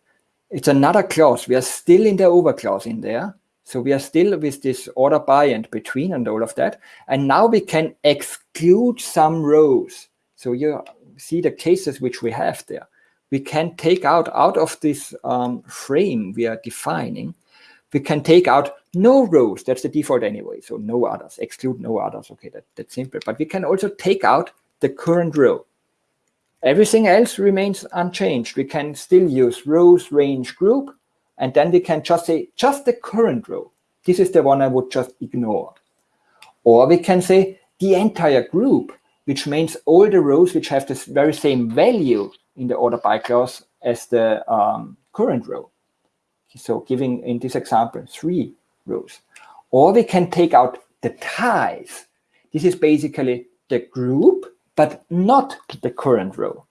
Speaker 2: It's another clause. We are still in the over clause in there. So we are still with this order by and between and all of that. And now we can exclude some rows. So you see the cases which we have there. We can take out, out of this um, frame we are defining, we can take out no rows. That's the default anyway. So no others, exclude no others. Okay, that, that's simple. But we can also take out the current row. Everything else remains unchanged. We can still use rows, range, group, and then we can just say just the current row. This is the one I would just ignore. Or we can say the entire group, which means all the rows which have this very same value in the order by clause as the um, current row. So giving in this example, three rows. Or we can take out the ties. This is basically the group but not the current row.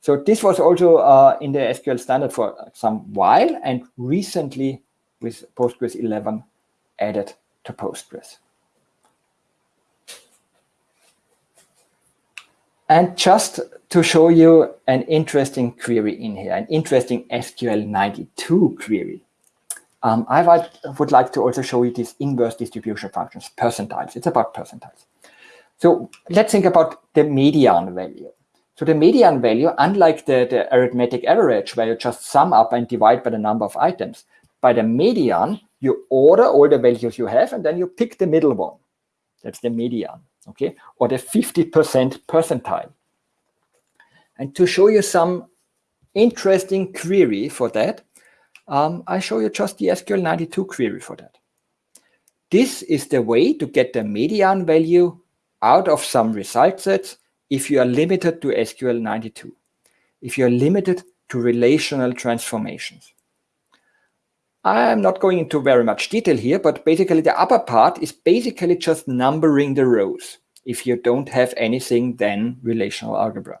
Speaker 2: So this was also uh, in the SQL standard for some while and recently with Postgres 11 added to Postgres. And just to show you an interesting query in here, an interesting SQL 92 query. Um, I would like to also show you these inverse distribution functions, percentiles. It's about percentiles. So let's think about the median value. So the median value, unlike the, the arithmetic average, where you just sum up and divide by the number of items, by the median, you order all the values you have, and then you pick the middle one. That's the median, okay? Or the 50% percentile. And to show you some interesting query for that, um, I show you just the SQL92 query for that. This is the way to get the median value out of some result sets if you are limited to SQL 92, if you're limited to relational transformations. I'm not going into very much detail here, but basically the upper part is basically just numbering the rows if you don't have anything then relational algebra.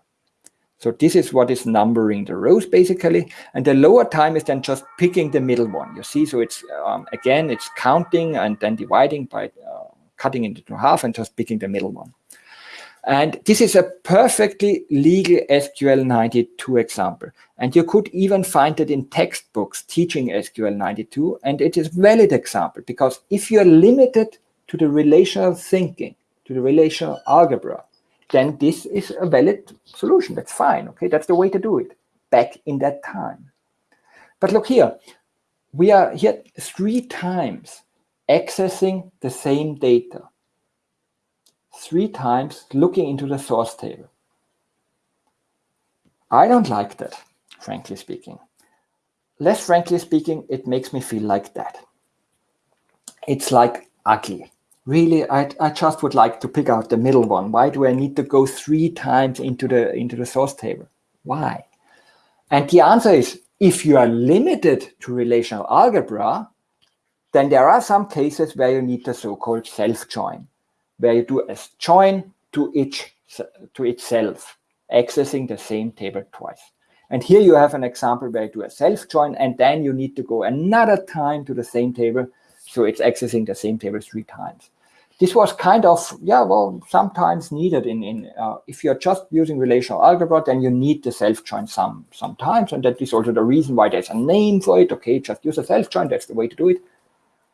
Speaker 2: So this is what is numbering the rows basically. And the lower time is then just picking the middle one. You see, so it's um, again, it's counting and then dividing by uh, cutting into half and just picking the middle one. And this is a perfectly legal SQL 92 example. And you could even find it in textbooks teaching SQL 92. And it is valid example because if you're limited to the relational thinking, to the relational algebra, then this is a valid solution. That's fine. Okay, that's the way to do it back in that time. But look here, we are here three times accessing the same data three times looking into the source table. I don't like that, frankly speaking. Less frankly speaking, it makes me feel like that. It's like ugly. Really, I, I just would like to pick out the middle one. Why do I need to go three times into the, into the source table? Why? And the answer is, if you are limited to relational algebra, then there are some cases where you need the so-called self-join, where you do a join to each to itself, accessing the same table twice. And here you have an example where you do a self-join, and then you need to go another time to the same table, so it's accessing the same table three times. This was kind of, yeah, well, sometimes needed in, in uh, if you're just using relational algebra, then you need the self-join some sometimes, and that is also the reason why there's a name for it. Okay, just use a self-join, that's the way to do it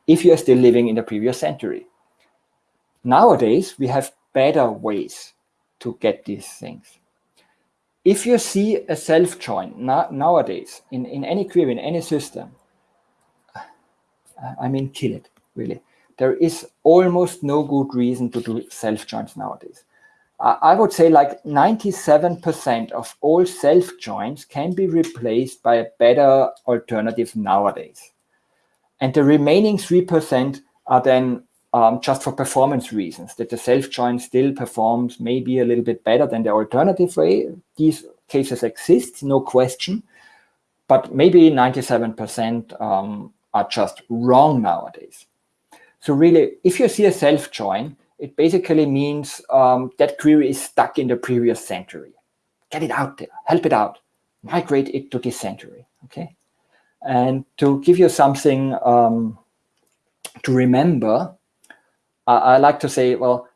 Speaker 2: if you're still living in the previous century. Nowadays, we have better ways to get these things. If you see a self-join nowadays in, in any query, in any system, I mean, kill it, really. There is almost no good reason to do self-joins nowadays. I would say like 97% of all self-joins can be replaced by a better alternative nowadays. And the remaining 3% are then um, just for performance reasons, that the self-join still performs maybe a little bit better than the alternative way. These cases exist, no question, but maybe 97% um, are just wrong nowadays. So really, if you see a self-join, it basically means um, that query is stuck in the previous century. Get it out there, help it out, migrate it to this century, okay? And to give you something um, to remember, I, I like to say, well,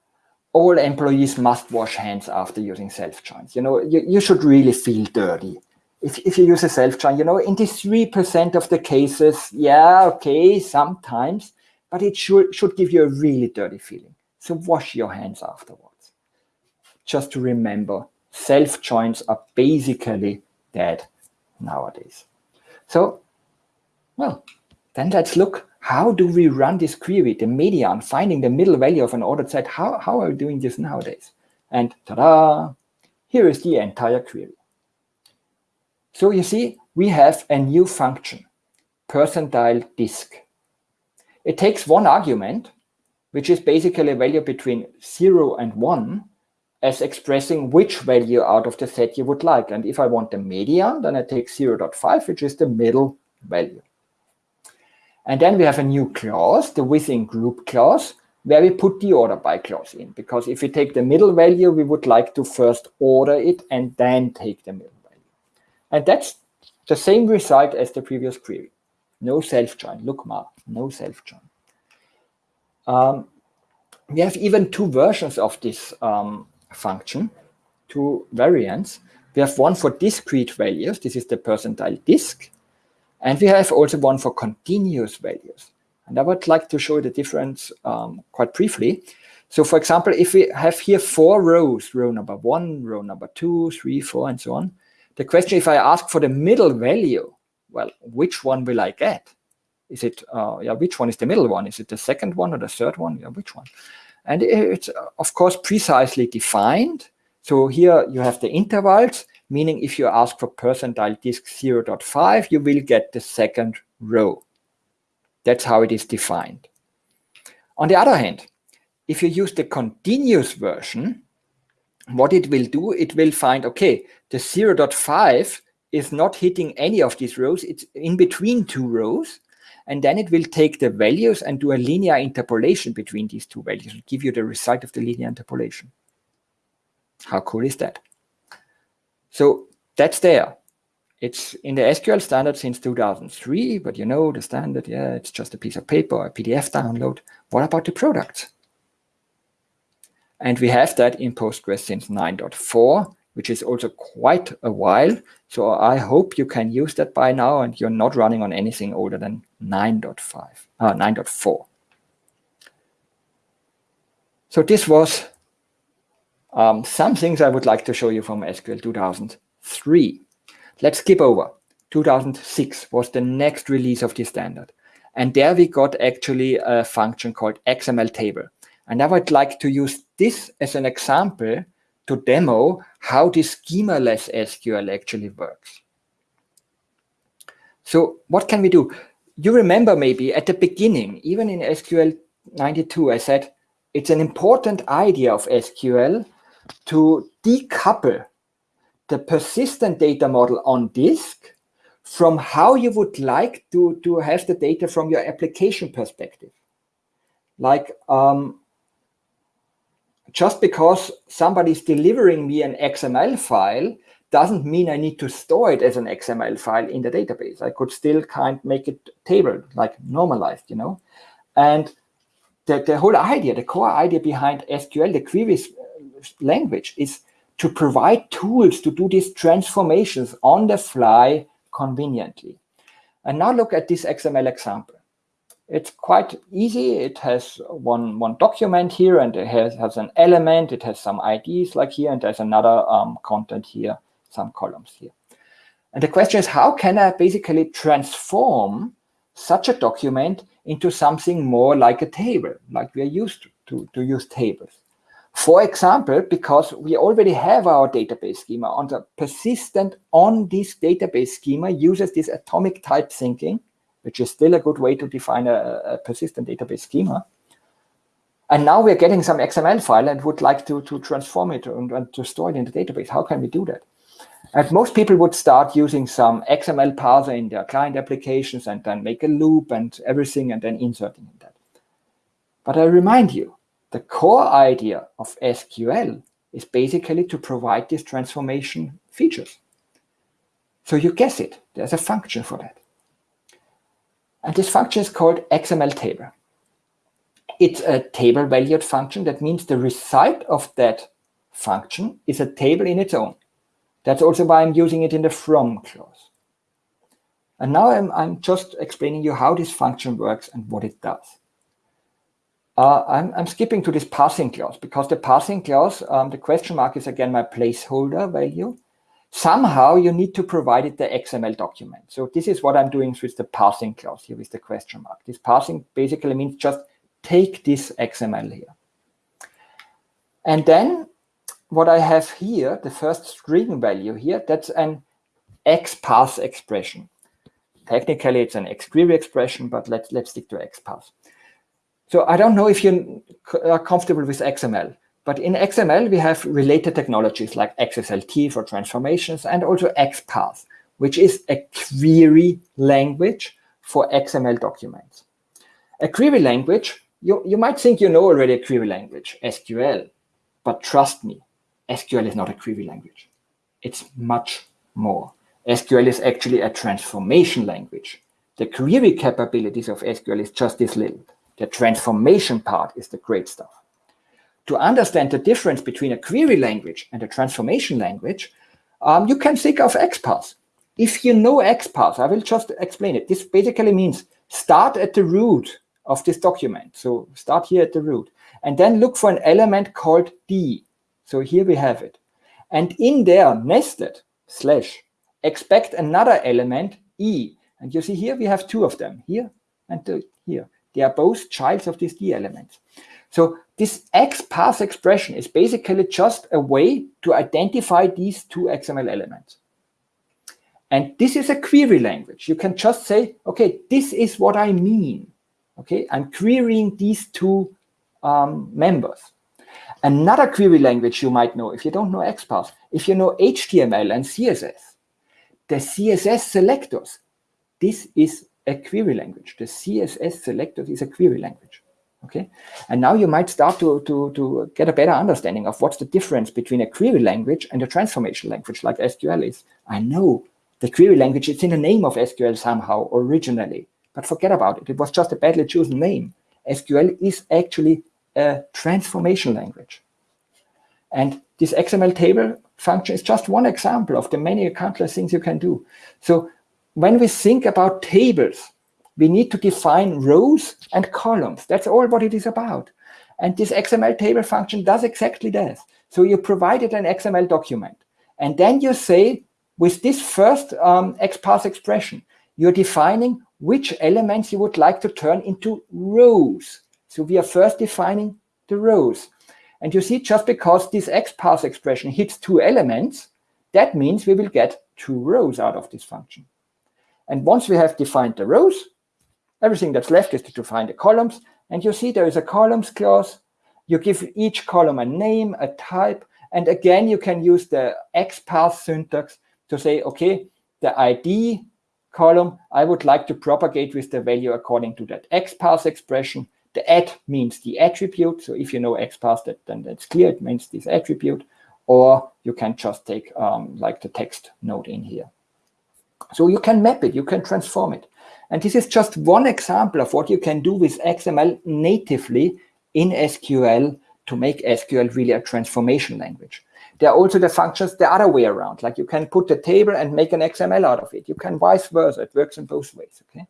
Speaker 2: all employees must wash hands after using self-joins. You know, you, you should really feel dirty. If, if you use a self-join, you know, in these 3% of the cases, yeah, okay, sometimes, but it should, should give you a really dirty feeling. So wash your hands afterwards. Just to remember, self-joins are basically dead nowadays. So, well, then let's look how do we run this query, the median, finding the middle value of an ordered set? How, how are we doing this nowadays? And ta-da, here is the entire query. So you see, we have a new function, percentile disc. It takes one argument, which is basically a value between 0 and 1, as expressing which value out of the set you would like. And if I want the median, then I take 0 0.5, which is the middle value. And then we have a new clause, the within group clause, where we put the order by clause in. Because if we take the middle value, we would like to first order it and then take the middle value. And that's the same result as the previous query. No self-join. Look, Mark, no self-join. Um, we have even two versions of this um, function, two variants. We have one for discrete values. This is the percentile disc. And we have also one for continuous values. And I would like to show the difference um, quite briefly. So for example, if we have here four rows, row number one, row number two, three, four, and so on, the question, if I ask for the middle value, well, which one will I get? Is it, uh, yeah, which one is the middle one? Is it the second one or the third one? Yeah, which one? And it's, of course, precisely defined. So here you have the intervals, meaning if you ask for percentile disc 0.5, you will get the second row. That's how it is defined. On the other hand, if you use the continuous version, what it will do, it will find, okay, the 0.5 is not hitting any of these rows. It's in between two rows. And then it will take the values and do a linear interpolation between these two values and give you the result of the linear interpolation. How cool is that? So that's there. It's in the SQL standard since 2003, but you know the standard, yeah, it's just a piece of paper a PDF download. What about the products? And we have that in Postgres since 9.4, which is also quite a while. So I hope you can use that by now and you're not running on anything older than 9.5, uh, 9.4. So this was um, some things I would like to show you from SQL 2003. Let's skip over. 2006 was the next release of the standard. And there we got actually a function called XML table. And now I would like to use this as an example to demo how the schemaless SQL actually works. So what can we do? You remember maybe at the beginning, even in SQL 92, I said it's an important idea of SQL to decouple the persistent data model on disk from how you would like to, to have the data from your application perspective. Like um, just because somebody's delivering me an XML file doesn't mean I need to store it as an XML file in the database. I could still kind of make it table, like normalized, you know. And the, the whole idea, the core idea behind SQL, the queries language is to provide tools to do these transformations on the fly conveniently. And now look at this XML example. It's quite easy. It has one, one document here and it has, has an element. It has some IDs like here and there's another um, content here, some columns here. And the question is, how can I basically transform such a document into something more like a table, like we are used to, to, to use tables? For example, because we already have our database schema on the persistent on this database schema uses this atomic type thinking, which is still a good way to define a, a persistent database schema. And now we're getting some XML file and would like to, to transform it and, and to store it in the database. How can we do that? And most people would start using some XML parser in their client applications and then make a loop and everything and then inserting in that. But I remind you, the core idea of SQL is basically to provide these transformation features. So you guess it, there's a function for that. And this function is called XML table. It's a table valued function. That means the result of that function is a table in its own. That's also why I'm using it in the from clause. And now I'm, I'm just explaining you how this function works and what it does. Uh, I'm, I'm, skipping to this passing clause because the passing clause, um, the question mark is again my placeholder value. Somehow you need to provide it the XML document. So this is what I'm doing with the passing clause here with the question mark. This passing basically means just take this XML here. And then what I have here, the first string value here, that's an XPath expression. Technically, it's an XQuery expression, but let's, let's stick to XPath. So I don't know if you are comfortable with XML, but in XML, we have related technologies like XSLT for transformations and also XPath, which is a query language for XML documents. A query language, you, you might think you know already a query language, SQL, but trust me, SQL is not a query language. It's much more. SQL is actually a transformation language. The query capabilities of SQL is just this little. The transformation part is the great stuff. To understand the difference between a query language and a transformation language, um, you can think of XPath. If you know XPath, I will just explain it. This basically means start at the root of this document. So start here at the root and then look for an element called D. So here we have it. And in there, nested, slash, expect another element, E. And you see here we have two of them, here and here. They are both childs of these D elements. So this XPath expression is basically just a way to identify these two XML elements. And this is a query language. You can just say, okay, this is what I mean. Okay, I'm querying these two um, members. Another query language you might know, if you don't know XPath, if you know HTML and CSS, the CSS selectors, this is a query language. The CSS selector is a query language. Okay, and now you might start to, to, to get a better understanding of what's the difference between a query language and a transformation language like SQL is. I know the query language, is in the name of SQL somehow originally, but forget about it. It was just a badly chosen name. SQL is actually a transformation language. And this XML table function is just one example of the many countless things you can do. So when we think about tables, we need to define rows and columns. That's all what it is about. And this XML table function does exactly that. So you provided an XML document. And then you say, with this first um, XPath expression, you're defining which elements you would like to turn into rows. So we are first defining the rows. And you see, just because this XPath expression hits two elements, that means we will get two rows out of this function. And once we have defined the rows, everything that's left is to define the columns. And you see there is a columns clause. You give each column a name, a type, and again, you can use the XPath syntax to say, okay, the ID column, I would like to propagate with the value according to that XPath expression. The at means the attribute. So if you know XPath, that, then that's clear. It means this attribute. Or you can just take um, like the text node in here. So you can map it, you can transform it. And this is just one example of what you can do with XML natively in SQL to make SQL really a transformation language. There are also the functions the other way around, like you can put a table and make an XML out of it. You can vice versa, it works in both ways, okay?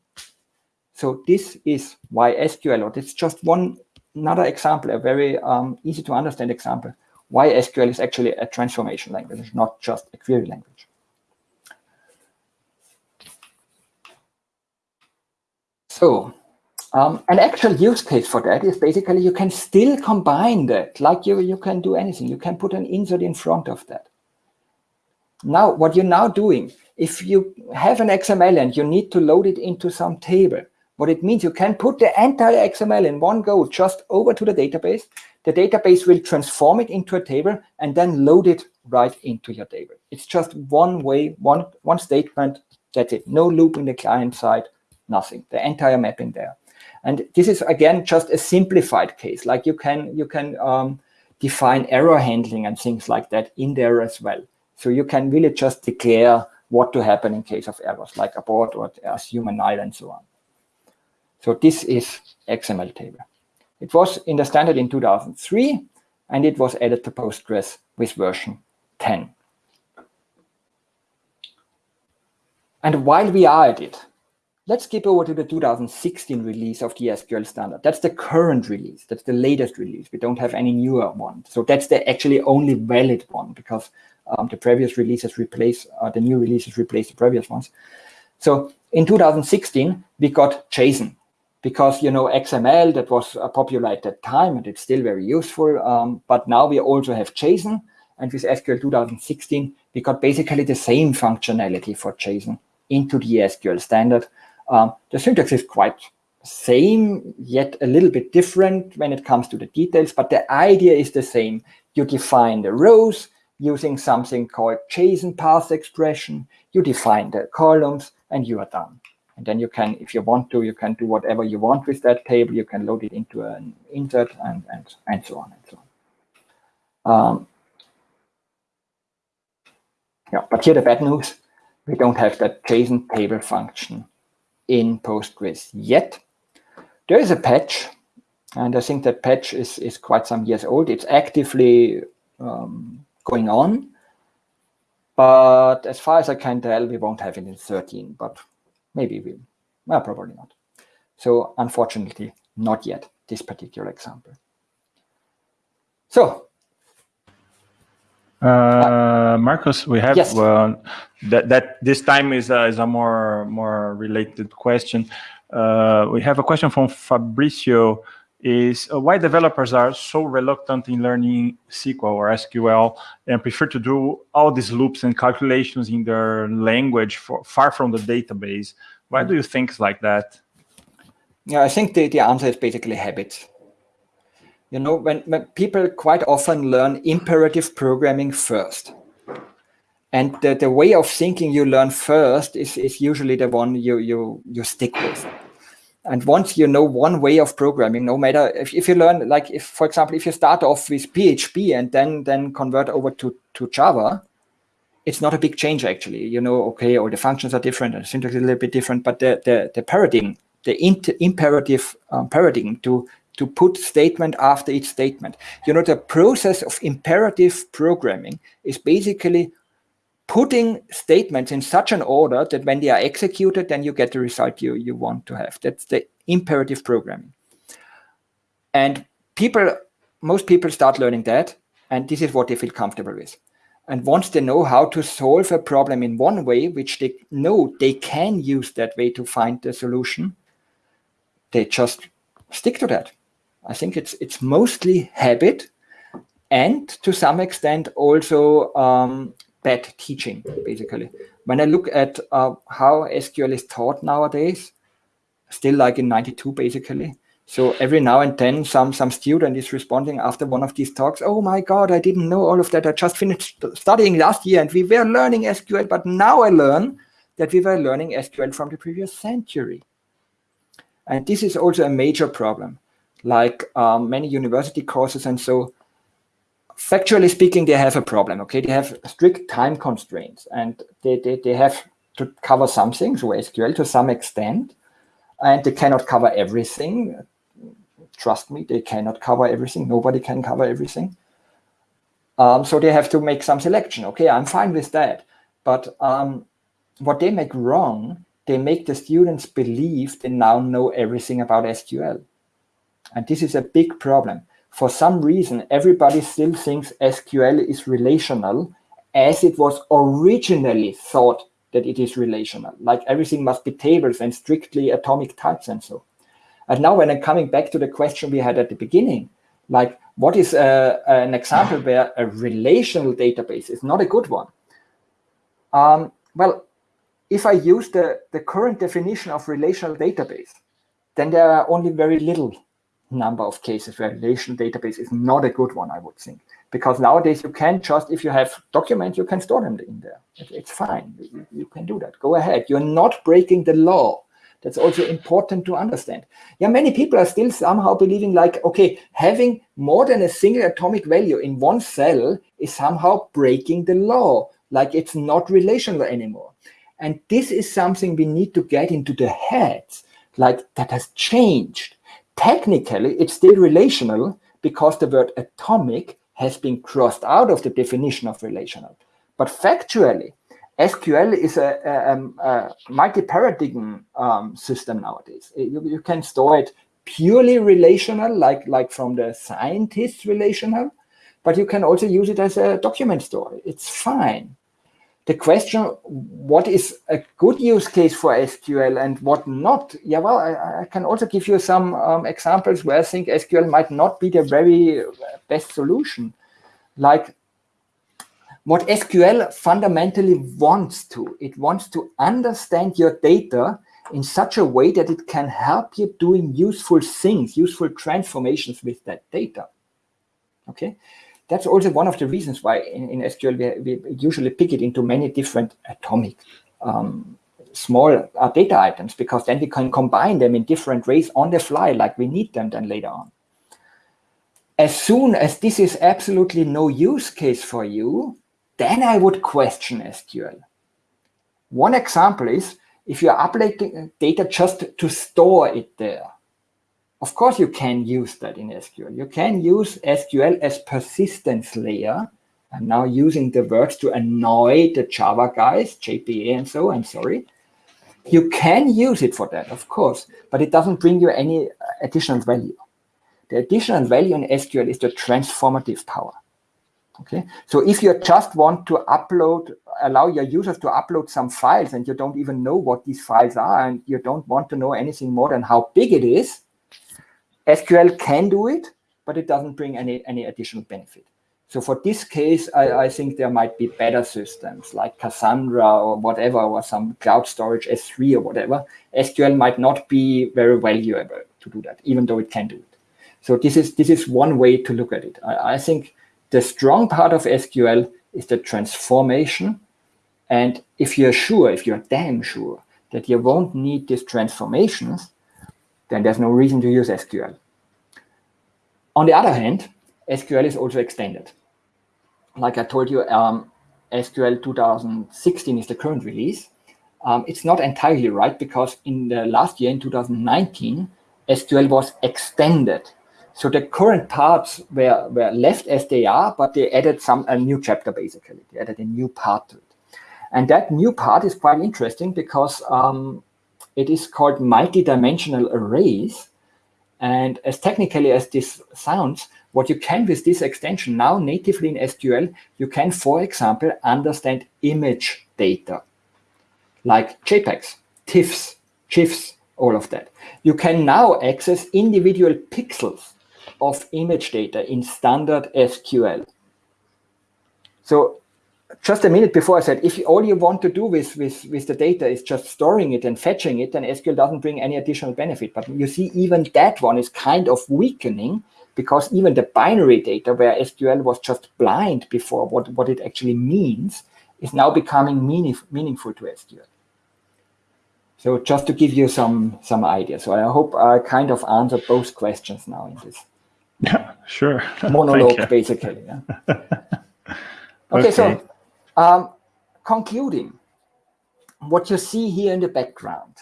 Speaker 2: So this is why SQL, or is just one another example, a very um, easy to understand example, why SQL is actually a transformation language, not just a query language. So um, an actual use case for that is basically you can still combine that, like you, you can do anything. You can put an insert in front of that. Now, what you're now doing, if you have an XML and you need to load it into some table, what it means, you can put the entire XML in one go just over to the database. The database will transform it into a table and then load it right into your table. It's just one way, one, one statement, that's it. No loop in the client side, nothing, the entire mapping there. And this is, again, just a simplified case. Like you can, you can um, define error handling and things like that in there as well. So you can really just declare what to happen in case of errors, like abort or assume a null and so on. So this is XML table. It was in the standard in 2003, and it was added to Postgres with version 10. And while we are at it, let's skip over to the 2016 release of the SQL standard. That's the current release. That's the latest release. We don't have any newer one. So that's the actually only valid one because um, the previous releases replace, uh, the new releases replace the previous ones. So in 2016, we got JSON because, you know, XML, that was uh, popular at that time and it's still very useful. Um, but now we also have JSON. And with SQL 2016, we got basically the same functionality for JSON into the SQL standard. Um, the syntax is quite same, yet a little bit different when it comes to the details, but the idea is the same. You define the rows using something called JSON path expression. You define the columns and you are done. And then you can, if you want to, you can do whatever you want with that table. You can load it into an insert and, and, and so on and so on. Um, yeah, but here the bad news, we don't have that JSON table function in Postgres yet. There is a patch, and I think that patch is, is quite some years old. It's actively um, going on, but as far as I can tell, we won't have it in 13, but maybe we, well, probably not. So unfortunately, not yet, this particular example. So
Speaker 1: uh, Markus, we have yes. uh, that that this time is a, is a more more related question. Uh, we have a question from Fabricio. Is uh, why developers are so reluctant in learning SQL or SQL and prefer to do all these loops and calculations in their language for, far from the database? Why do you think it's like that?
Speaker 2: Yeah, I think the, the answer is basically habit. You know, when, when people quite often learn imperative programming first. And the, the way of thinking you learn first is, is usually the one you, you, you stick with. And once you know one way of programming, no matter if, if you learn, like if, for example, if you start off with PHP and then, then convert over to, to Java, it's not a big change actually. You know, okay, all the functions are different and syntax is a little bit different, but the, the, the paradigm, the imperative um, paradigm to to put statement after each statement. You know, the process of imperative programming is basically putting statements in such an order that when they are executed, then you get the result you, you want to have. That's the imperative programming. And people, most people start learning that, and this is what they feel comfortable with. And once they know how to solve a problem in one way, which they know they can use that way to find the solution, they just stick to that. I think it's it's mostly habit and to some extent also um, bad teaching, basically. When I look at uh, how SQL is taught nowadays, still like in 92, basically. So every now and then some, some student is responding after one of these talks, oh my God, I didn't know all of that. I just finished studying last year and we were learning SQL, but now I learn that we were learning SQL from the previous century. And this is also a major problem like um, many university courses. And so factually speaking, they have a problem, okay? They have strict time constraints and they, they, they have to cover something, so SQL to some extent, and they cannot cover everything. Trust me, they cannot cover everything. Nobody can cover everything. Um, so they have to make some selection. Okay, I'm fine with that. But um, what they make wrong, they make the students believe they now know everything about SQL. And this is a big problem. For some reason, everybody still thinks SQL is relational as it was originally thought that it is relational. Like everything must be tables and strictly atomic types and so. And now when I'm coming back to the question we had at the beginning, like what is a, an example where a relational database is not a good one? Um, well, if I use the, the current definition of relational database, then there are only very little number of cases where relational database is not a good one, I would think. Because nowadays you can just, if you have documents, you can store them in there. It's fine. You, can do that. Go ahead. You're not breaking the law. That's also important to understand. Yeah, many people are still somehow believing like, okay, having more than a single atomic value in one cell is somehow breaking the law, like it's not relational anymore. And this is something we need to get into the heads like that has changed. Technically, it's still relational because the word atomic has been crossed out of the definition of relational. But factually, SQL is a, a, a multi-paradigm um, system nowadays. You, you, can store it purely relational, like, like from the scientist relational, but you can also use it as a document store. It's fine. The question, what is a good use case for SQL and what not? Yeah, well, I, I can also give you some um, examples where I think SQL might not be the very best solution. Like what SQL fundamentally wants to, it wants to understand your data in such a way that it can help you doing useful things, useful transformations with that data. Okay, that's also one of the reasons why in, in SQL we, we, usually pick it into many different atomic um, small uh, data items because then we can combine them in different ways on the fly like we need them then later on. As soon as this is absolutely no use case for you, then I would question SQL. One example is if you're uploading data just to store it there. Of course, you can use that in SQL. You can use SQL as persistence layer. I'm now using the words to annoy the Java guys, JPA and so, I'm sorry. You can use it for that, of course, but it doesn't bring you any additional value. The additional value in SQL is the transformative power. Okay, so if you just want to upload, allow your users to upload some files and you don't even know what these files are and you don't want to know anything more than how big it is, SQL can do it, but it doesn't bring any, any additional benefit. So for this case, I, I think there might be better systems like Cassandra or whatever, or some cloud storage S3 or whatever. SQL might not be very valuable to do that, even though it can do it. So this is this is one way to look at it. I, I think the strong part of SQL is the transformation. And if you're sure, if you're damn sure that you won't need these transformations, then there's no reason to use SQL. On the other hand, SQL is also extended. Like I told you, um, SQL 2016 is the current release. Um, it's not entirely right because in the last year, in 2019, SQL was extended so the current parts were, were left as they are, but they added some a new chapter basically. They added a new part to it. And that new part is quite interesting because um, it is called multi-dimensional arrays. And as technically as this sounds, what you can with this extension now natively in SQL, you can, for example, understand image data like JPEGs, TIFFs, GIFs, all of that. You can now access individual pixels of image data in standard SQL. So just a minute before I said, if all you want to do with, with, with the data is just storing it and fetching it, then SQL doesn't bring any additional benefit. But you see, even that one is kind of weakening because even the binary data where SQL was just blind before what, what it actually means is now becoming meaning, meaningful to SQL. So just to give you some, some idea. So I hope I kind of answered both questions now in this.
Speaker 1: Yeah, sure.
Speaker 2: Monologue, basically. Yeah. okay, okay, so um, concluding, what you see here in the background,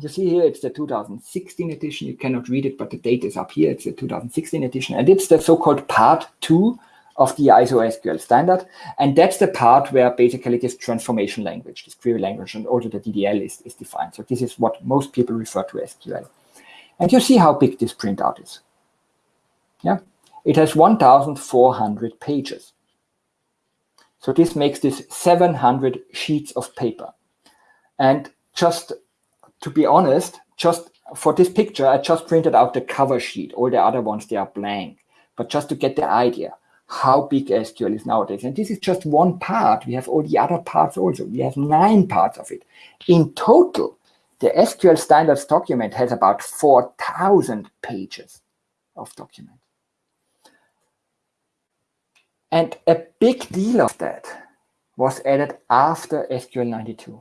Speaker 2: you see here it's the 2016 edition. You cannot read it, but the date is up here. It's the 2016 edition, and it's the so-called part two of the ISO SQL standard. And that's the part where basically this transformation language, this query language, and also the DDL is, is defined. So this is what most people refer to as SQL. And you see how big this printout is. Yeah, it has 1,400 pages. So this makes this 700 sheets of paper. And just to be honest, just for this picture, I just printed out the cover sheet. All the other ones, they are blank. But just to get the idea how big SQL is nowadays. And this is just one part. We have all the other parts also. We have nine parts of it. In total, the SQL standards document has about 4,000 pages of document. And a big deal of that was added after SQL 92.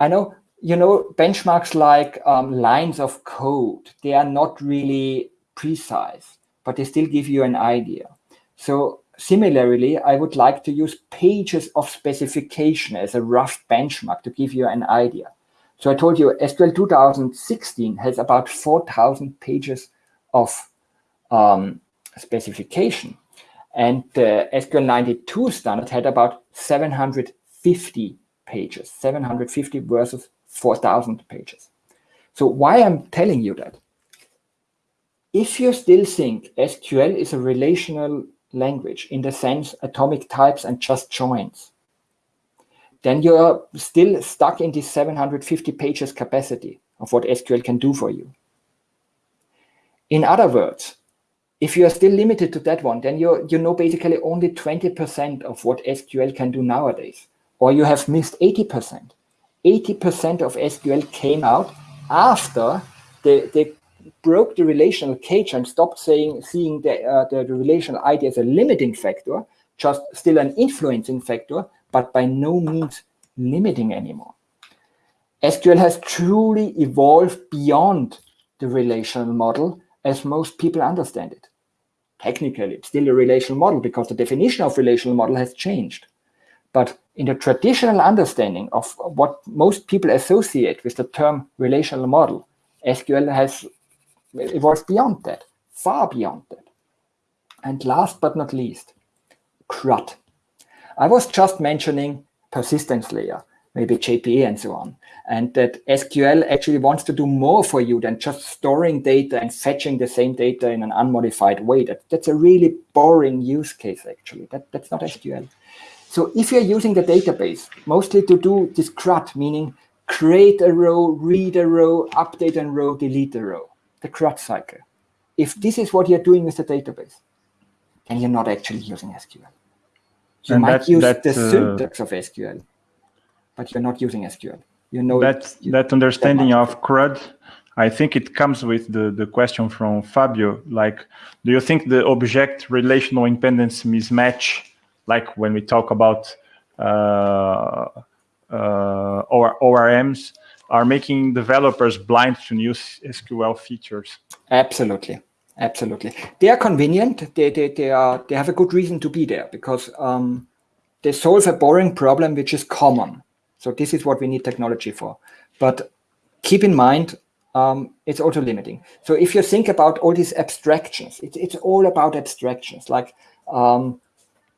Speaker 2: I know, you know, benchmarks like um, lines of code, they are not really precise, but they still give you an idea. So similarly, I would like to use pages of specification as a rough benchmark to give you an idea. So I told you SQL 2016 has about 4,000 pages of um, specification. And uh, the SQL 92 standard had about 750 pages, 750 versus 4,000 pages. So why I'm telling you that? If you still think SQL is a relational language in the sense atomic types and just joins, then you're still stuck in this 750 pages capacity of what SQL can do for you. In other words, if you are still limited to that one, then you you know basically only 20% of what SQL can do nowadays, or you have missed 80%. 80% of SQL came out after they, they broke the relational cage and stopped saying seeing the, uh, the, the relational ID as a limiting factor, just still an influencing factor, but by no means limiting anymore. SQL has truly evolved beyond the relational model as most people understand it. Technically, it's still a relational model because the definition of relational model has changed. But in the traditional understanding of what most people associate with the term relational model, SQL has evolved beyond that, far beyond that. And last but not least, CRUD. I was just mentioning persistence layer, maybe JPA and so on and that SQL actually wants to do more for you than just storing data and fetching the same data in an unmodified way. That, that's a really boring use case, actually. That, that's not SQL. So if you're using the database, mostly to do this CRUD, meaning create a row, read a row, update a row, delete a row, the CRUD cycle. If this is what you're doing with the database, then you're not actually using SQL. You and might that, use that, the uh... syntax of SQL, but you're not using SQL you know
Speaker 1: that that understanding of CRUD I think it comes with the, the question from Fabio, like, do you think the object relational impedance mismatch, like when we talk about uh, uh, or ORMs, are making developers blind to new SQL features?
Speaker 2: Absolutely, absolutely. They are convenient. They, they, they, are, they have a good reason to be there because um, they solve a boring problem which is common. So this is what we need technology for. But keep in mind, um, it's also limiting. So if you think about all these abstractions, it, it's all about abstractions. Like um,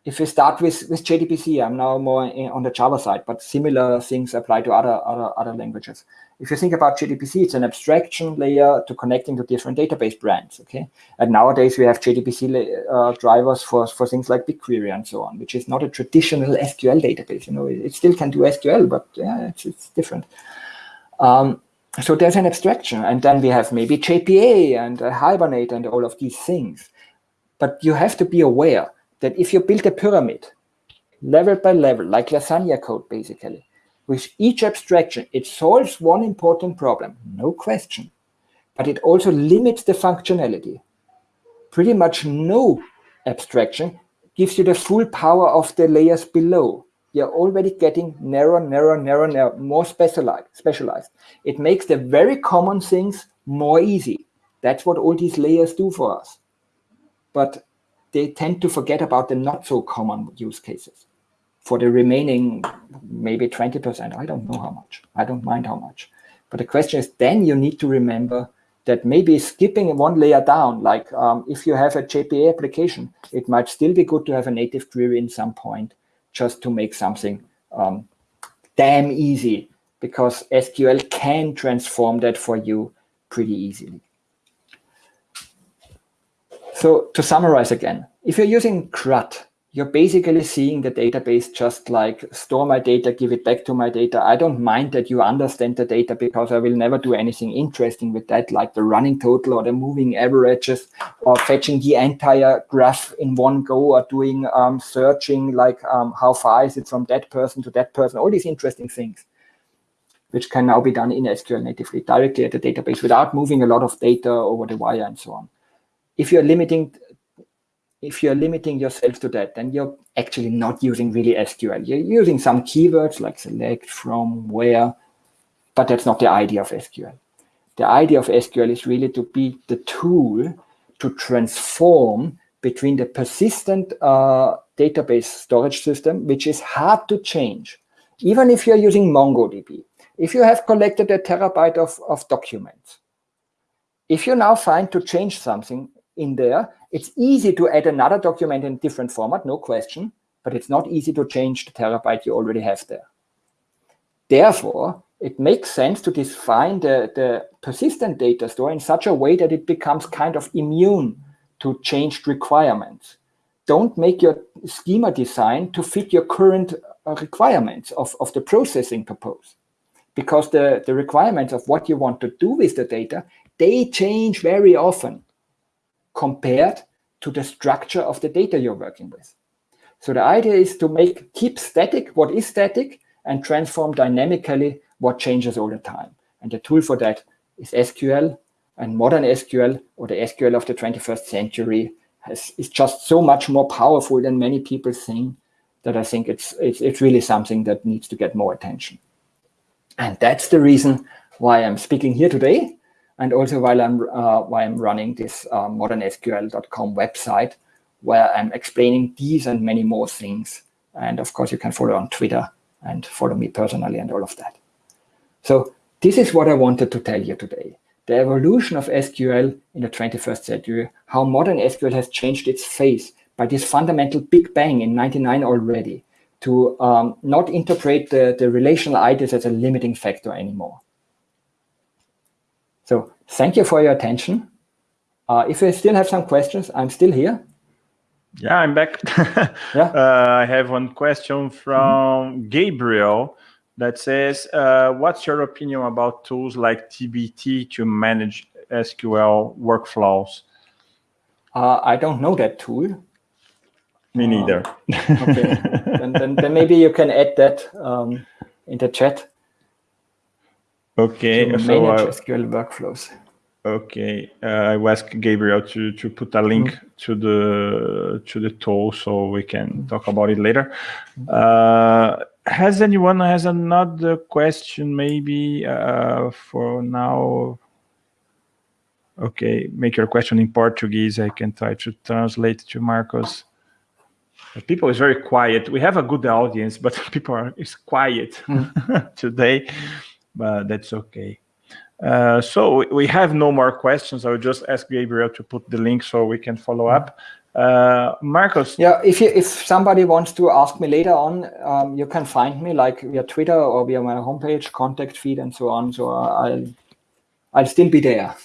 Speaker 2: if we start with, with JDBC, I'm now more in, on the Java side, but similar things apply to other, other, other languages. If you think about JDBC, it's an abstraction layer to connecting to different database brands, okay? And nowadays we have JDBC uh, drivers for, for things like BigQuery and so on, which is not a traditional SQL database. You know, it, it still can do SQL, but yeah, it's, it's different. Um, so there's an abstraction. And then we have maybe JPA and uh, Hibernate and all of these things. But you have to be aware that if you build a pyramid, level by level, like lasagna code, basically, with each abstraction, it solves one important problem, no question, but it also limits the functionality. Pretty much no abstraction gives you the full power of the layers below. You're already getting narrow, narrow, narrow, narrow, more specialized, specialized. It makes the very common things more easy. That's what all these layers do for us. But they tend to forget about the not so common use cases for the remaining maybe 20%, I don't know how much. I don't mind how much. But the question is, then you need to remember that maybe skipping one layer down, like um, if you have a JPA application, it might still be good to have a native query in some point just to make something um, damn easy because SQL can transform that for you pretty easily. So to summarize again, if you're using CRUD, you're basically seeing the database just like store my data, give it back to my data. I don't mind that you understand the data because I will never do anything interesting with that, like the running total or the moving averages or fetching the entire graph in one go or doing um, searching like um, how far is it from that person to that person, all these interesting things which can now be done in SQL natively directly at the database without moving a lot of data over the wire and so on. If you're limiting if you're limiting yourself to that, then you're actually not using really SQL. You're using some keywords like select, from, where, but that's not the idea of SQL. The idea of SQL is really to be the tool to transform between the persistent uh, database storage system, which is hard to change. Even if you're using MongoDB, if you have collected a terabyte of, of documents, if you now find to change something in there, it's easy to add another document in different format, no question, but it's not easy to change the terabyte you already have there. Therefore, it makes sense to define the, the persistent data store in such a way that it becomes kind of immune to changed requirements. Don't make your schema design to fit your current uh, requirements of, of the processing purpose. Because the, the requirements of what you want to do with the data, they change very often compared to the structure of the data you're working with. So the idea is to make keep static what is static and transform dynamically what changes all the time. And the tool for that is SQL and modern SQL or the SQL of the 21st century has, is just so much more powerful than many people think that I think it's, it's, it's really something that needs to get more attention. And that's the reason why I'm speaking here today and also while I'm, uh, why I'm running this uh, modernsql.com website where I'm explaining these and many more things. And of course, you can follow on Twitter and follow me personally and all of that. So this is what I wanted to tell you today. The evolution of SQL in the 21st century, how modern SQL has changed its face by this fundamental big bang in 99 already to um, not interpret the, the relational ideas as a limiting factor anymore. So thank you for your attention. Uh, if you still have some questions, I'm still here.
Speaker 1: Yeah, I'm back. yeah. Uh, I have one question from mm -hmm. Gabriel that says, uh, what's your opinion about tools like dbt to manage SQL workflows?
Speaker 2: Uh, I don't know that tool.
Speaker 1: Me neither.
Speaker 2: okay, then, then, then, maybe you can add that um, in the chat.
Speaker 1: Okay,
Speaker 2: to so manage uh, SQL workflows.
Speaker 1: Okay, uh, I will ask Gabriel to to put a link mm. to the to the tool so we can talk about it later. Uh, has anyone has another question maybe uh, for now? Okay, make your question in Portuguese. I can try to translate to Marcos. People is very quiet. We have a good audience, but people are is quiet mm. today but that's okay. Uh, so we have no more questions. I will just ask Gabriel to put the link so we can follow up. Uh, Marcos.
Speaker 2: Yeah, if you, if somebody wants to ask me later on, um, you can find me like via Twitter or via my homepage, contact feed, and so on. So I'll I'll still be there.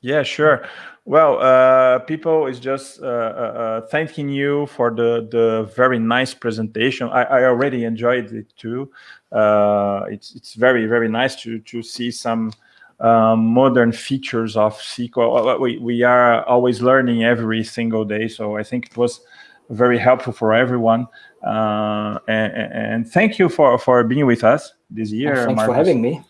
Speaker 1: Yeah, sure. Well, uh, people is just uh, uh, uh, thanking you for the the very nice presentation. I, I already enjoyed it too. Uh, it's it's very very nice to to see some um, modern features of SQL. We we are always learning every single day, so I think it was very helpful for everyone. Uh, and, and, thank you for for being with us this year.
Speaker 2: thanks Markus. for having me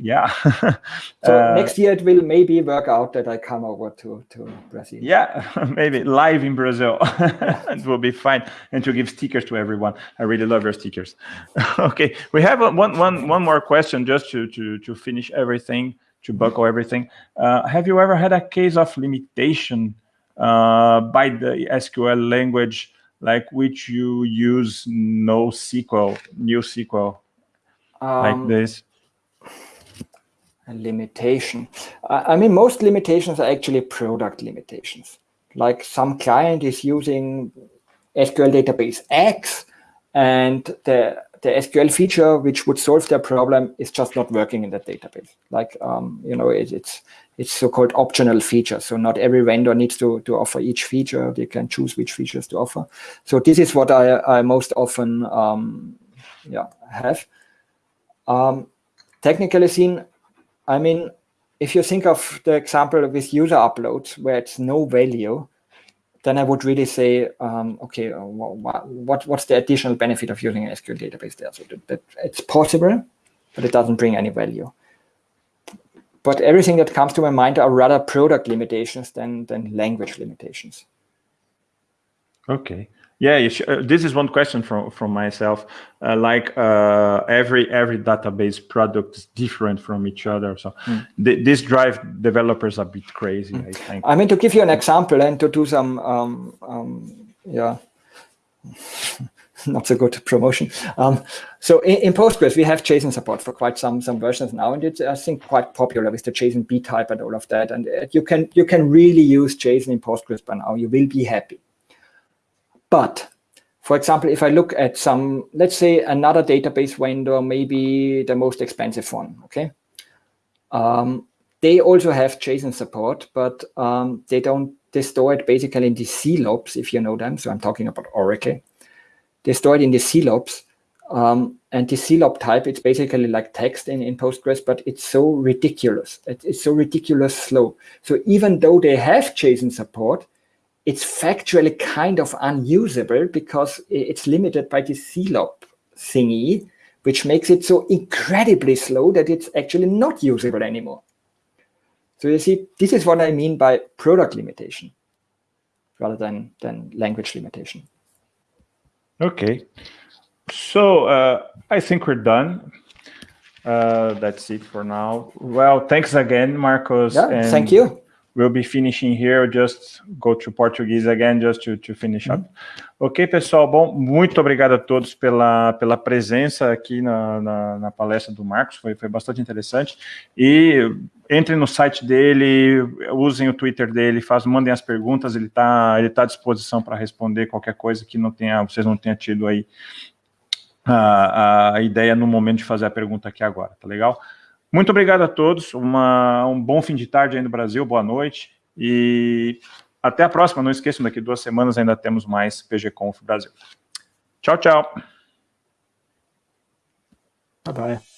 Speaker 1: yeah.
Speaker 2: so uh, next year it will maybe work out that I come over to, to Brazil.
Speaker 1: Yeah, maybe live in Brazil. it will be fine. And to give stickers to everyone. I really love your stickers. okay, we have one, one, one more question just to, to, to finish everything, to buckle everything. Uh, have you ever had a case of limitation uh, by the SQL language like which you use NoSQL, new SQL, um, like this?
Speaker 2: Limitation. I mean, most limitations are actually product limitations. Like some client is using SQL database X and the, the SQL feature which would solve their problem is just not working in that database. Like, um, you know, it, it's it's so-called optional feature. So not every vendor needs to, to offer each feature. They can choose which features to offer. So this is what I, I most often um, yeah, have. Um, technically seen, I mean, if you think of the example with user uploads where it's no value, then I would really say, um, okay, uh, what, what's the additional benefit of using an SQL database there? So that, that it's possible, but it doesn't bring any value. But everything that comes to my mind are rather product limitations than, than language limitations.
Speaker 1: Okay. Yeah, uh, this is one question from from myself. Uh, like uh, every every database product is different from each other, so mm. th this drive developers a bit crazy. Mm. I think.
Speaker 2: I mean, to give you an example and to do some, um, um, yeah, not so good promotion. Um, so in, in, Postgres, we have JSON support for quite some some versions now, and it's I think quite popular with the JSONB type and all of that. And uh, you can you can really use JSON in Postgres by now. You will be happy. But for example, if I look at some, let's say another database vendor, maybe the most expensive one, okay? Um, they also have JSON support, but um, they don't, they store it basically in the CLOBs, if you know them. So I'm talking about Oracle. They store it in the CLOBs. Um, and the CLOB type, it's basically like text in, in Postgres, but it's so ridiculous. It's so ridiculous slow. So even though they have JSON support, it's factually kind of unusable because it's limited by the CLOB thingy, which makes it so incredibly slow that it's actually not usable anymore. So you see, this is what I mean by product limitation rather than, than language limitation.
Speaker 1: Okay. So uh, I think we're done. Uh, that's it for now. Well, thanks again, Marcos.
Speaker 2: Yeah, thank you.
Speaker 1: We'll be finishing here, just go to Portuguese again, just to, to finish up. Uhum. Ok, pessoal, bom, muito obrigado a todos pela, pela presença aqui na, na, na, palestra do Marcos, foi, foi bastante interessante. E entrem no site dele, usem o Twitter dele, faz, mandem as perguntas, ele está ele tá à disposição para responder qualquer coisa que não tenha, vocês não tenham tido aí a, a ideia no momento de fazer a pergunta aqui agora, tá legal? Muito obrigado a todos, uma, um bom fim de tarde aí no Brasil, boa noite, e até a próxima, não esqueçam, daqui duas semanas ainda temos mais PG Conf Brasil. Tchau, tchau.
Speaker 2: Bye bye.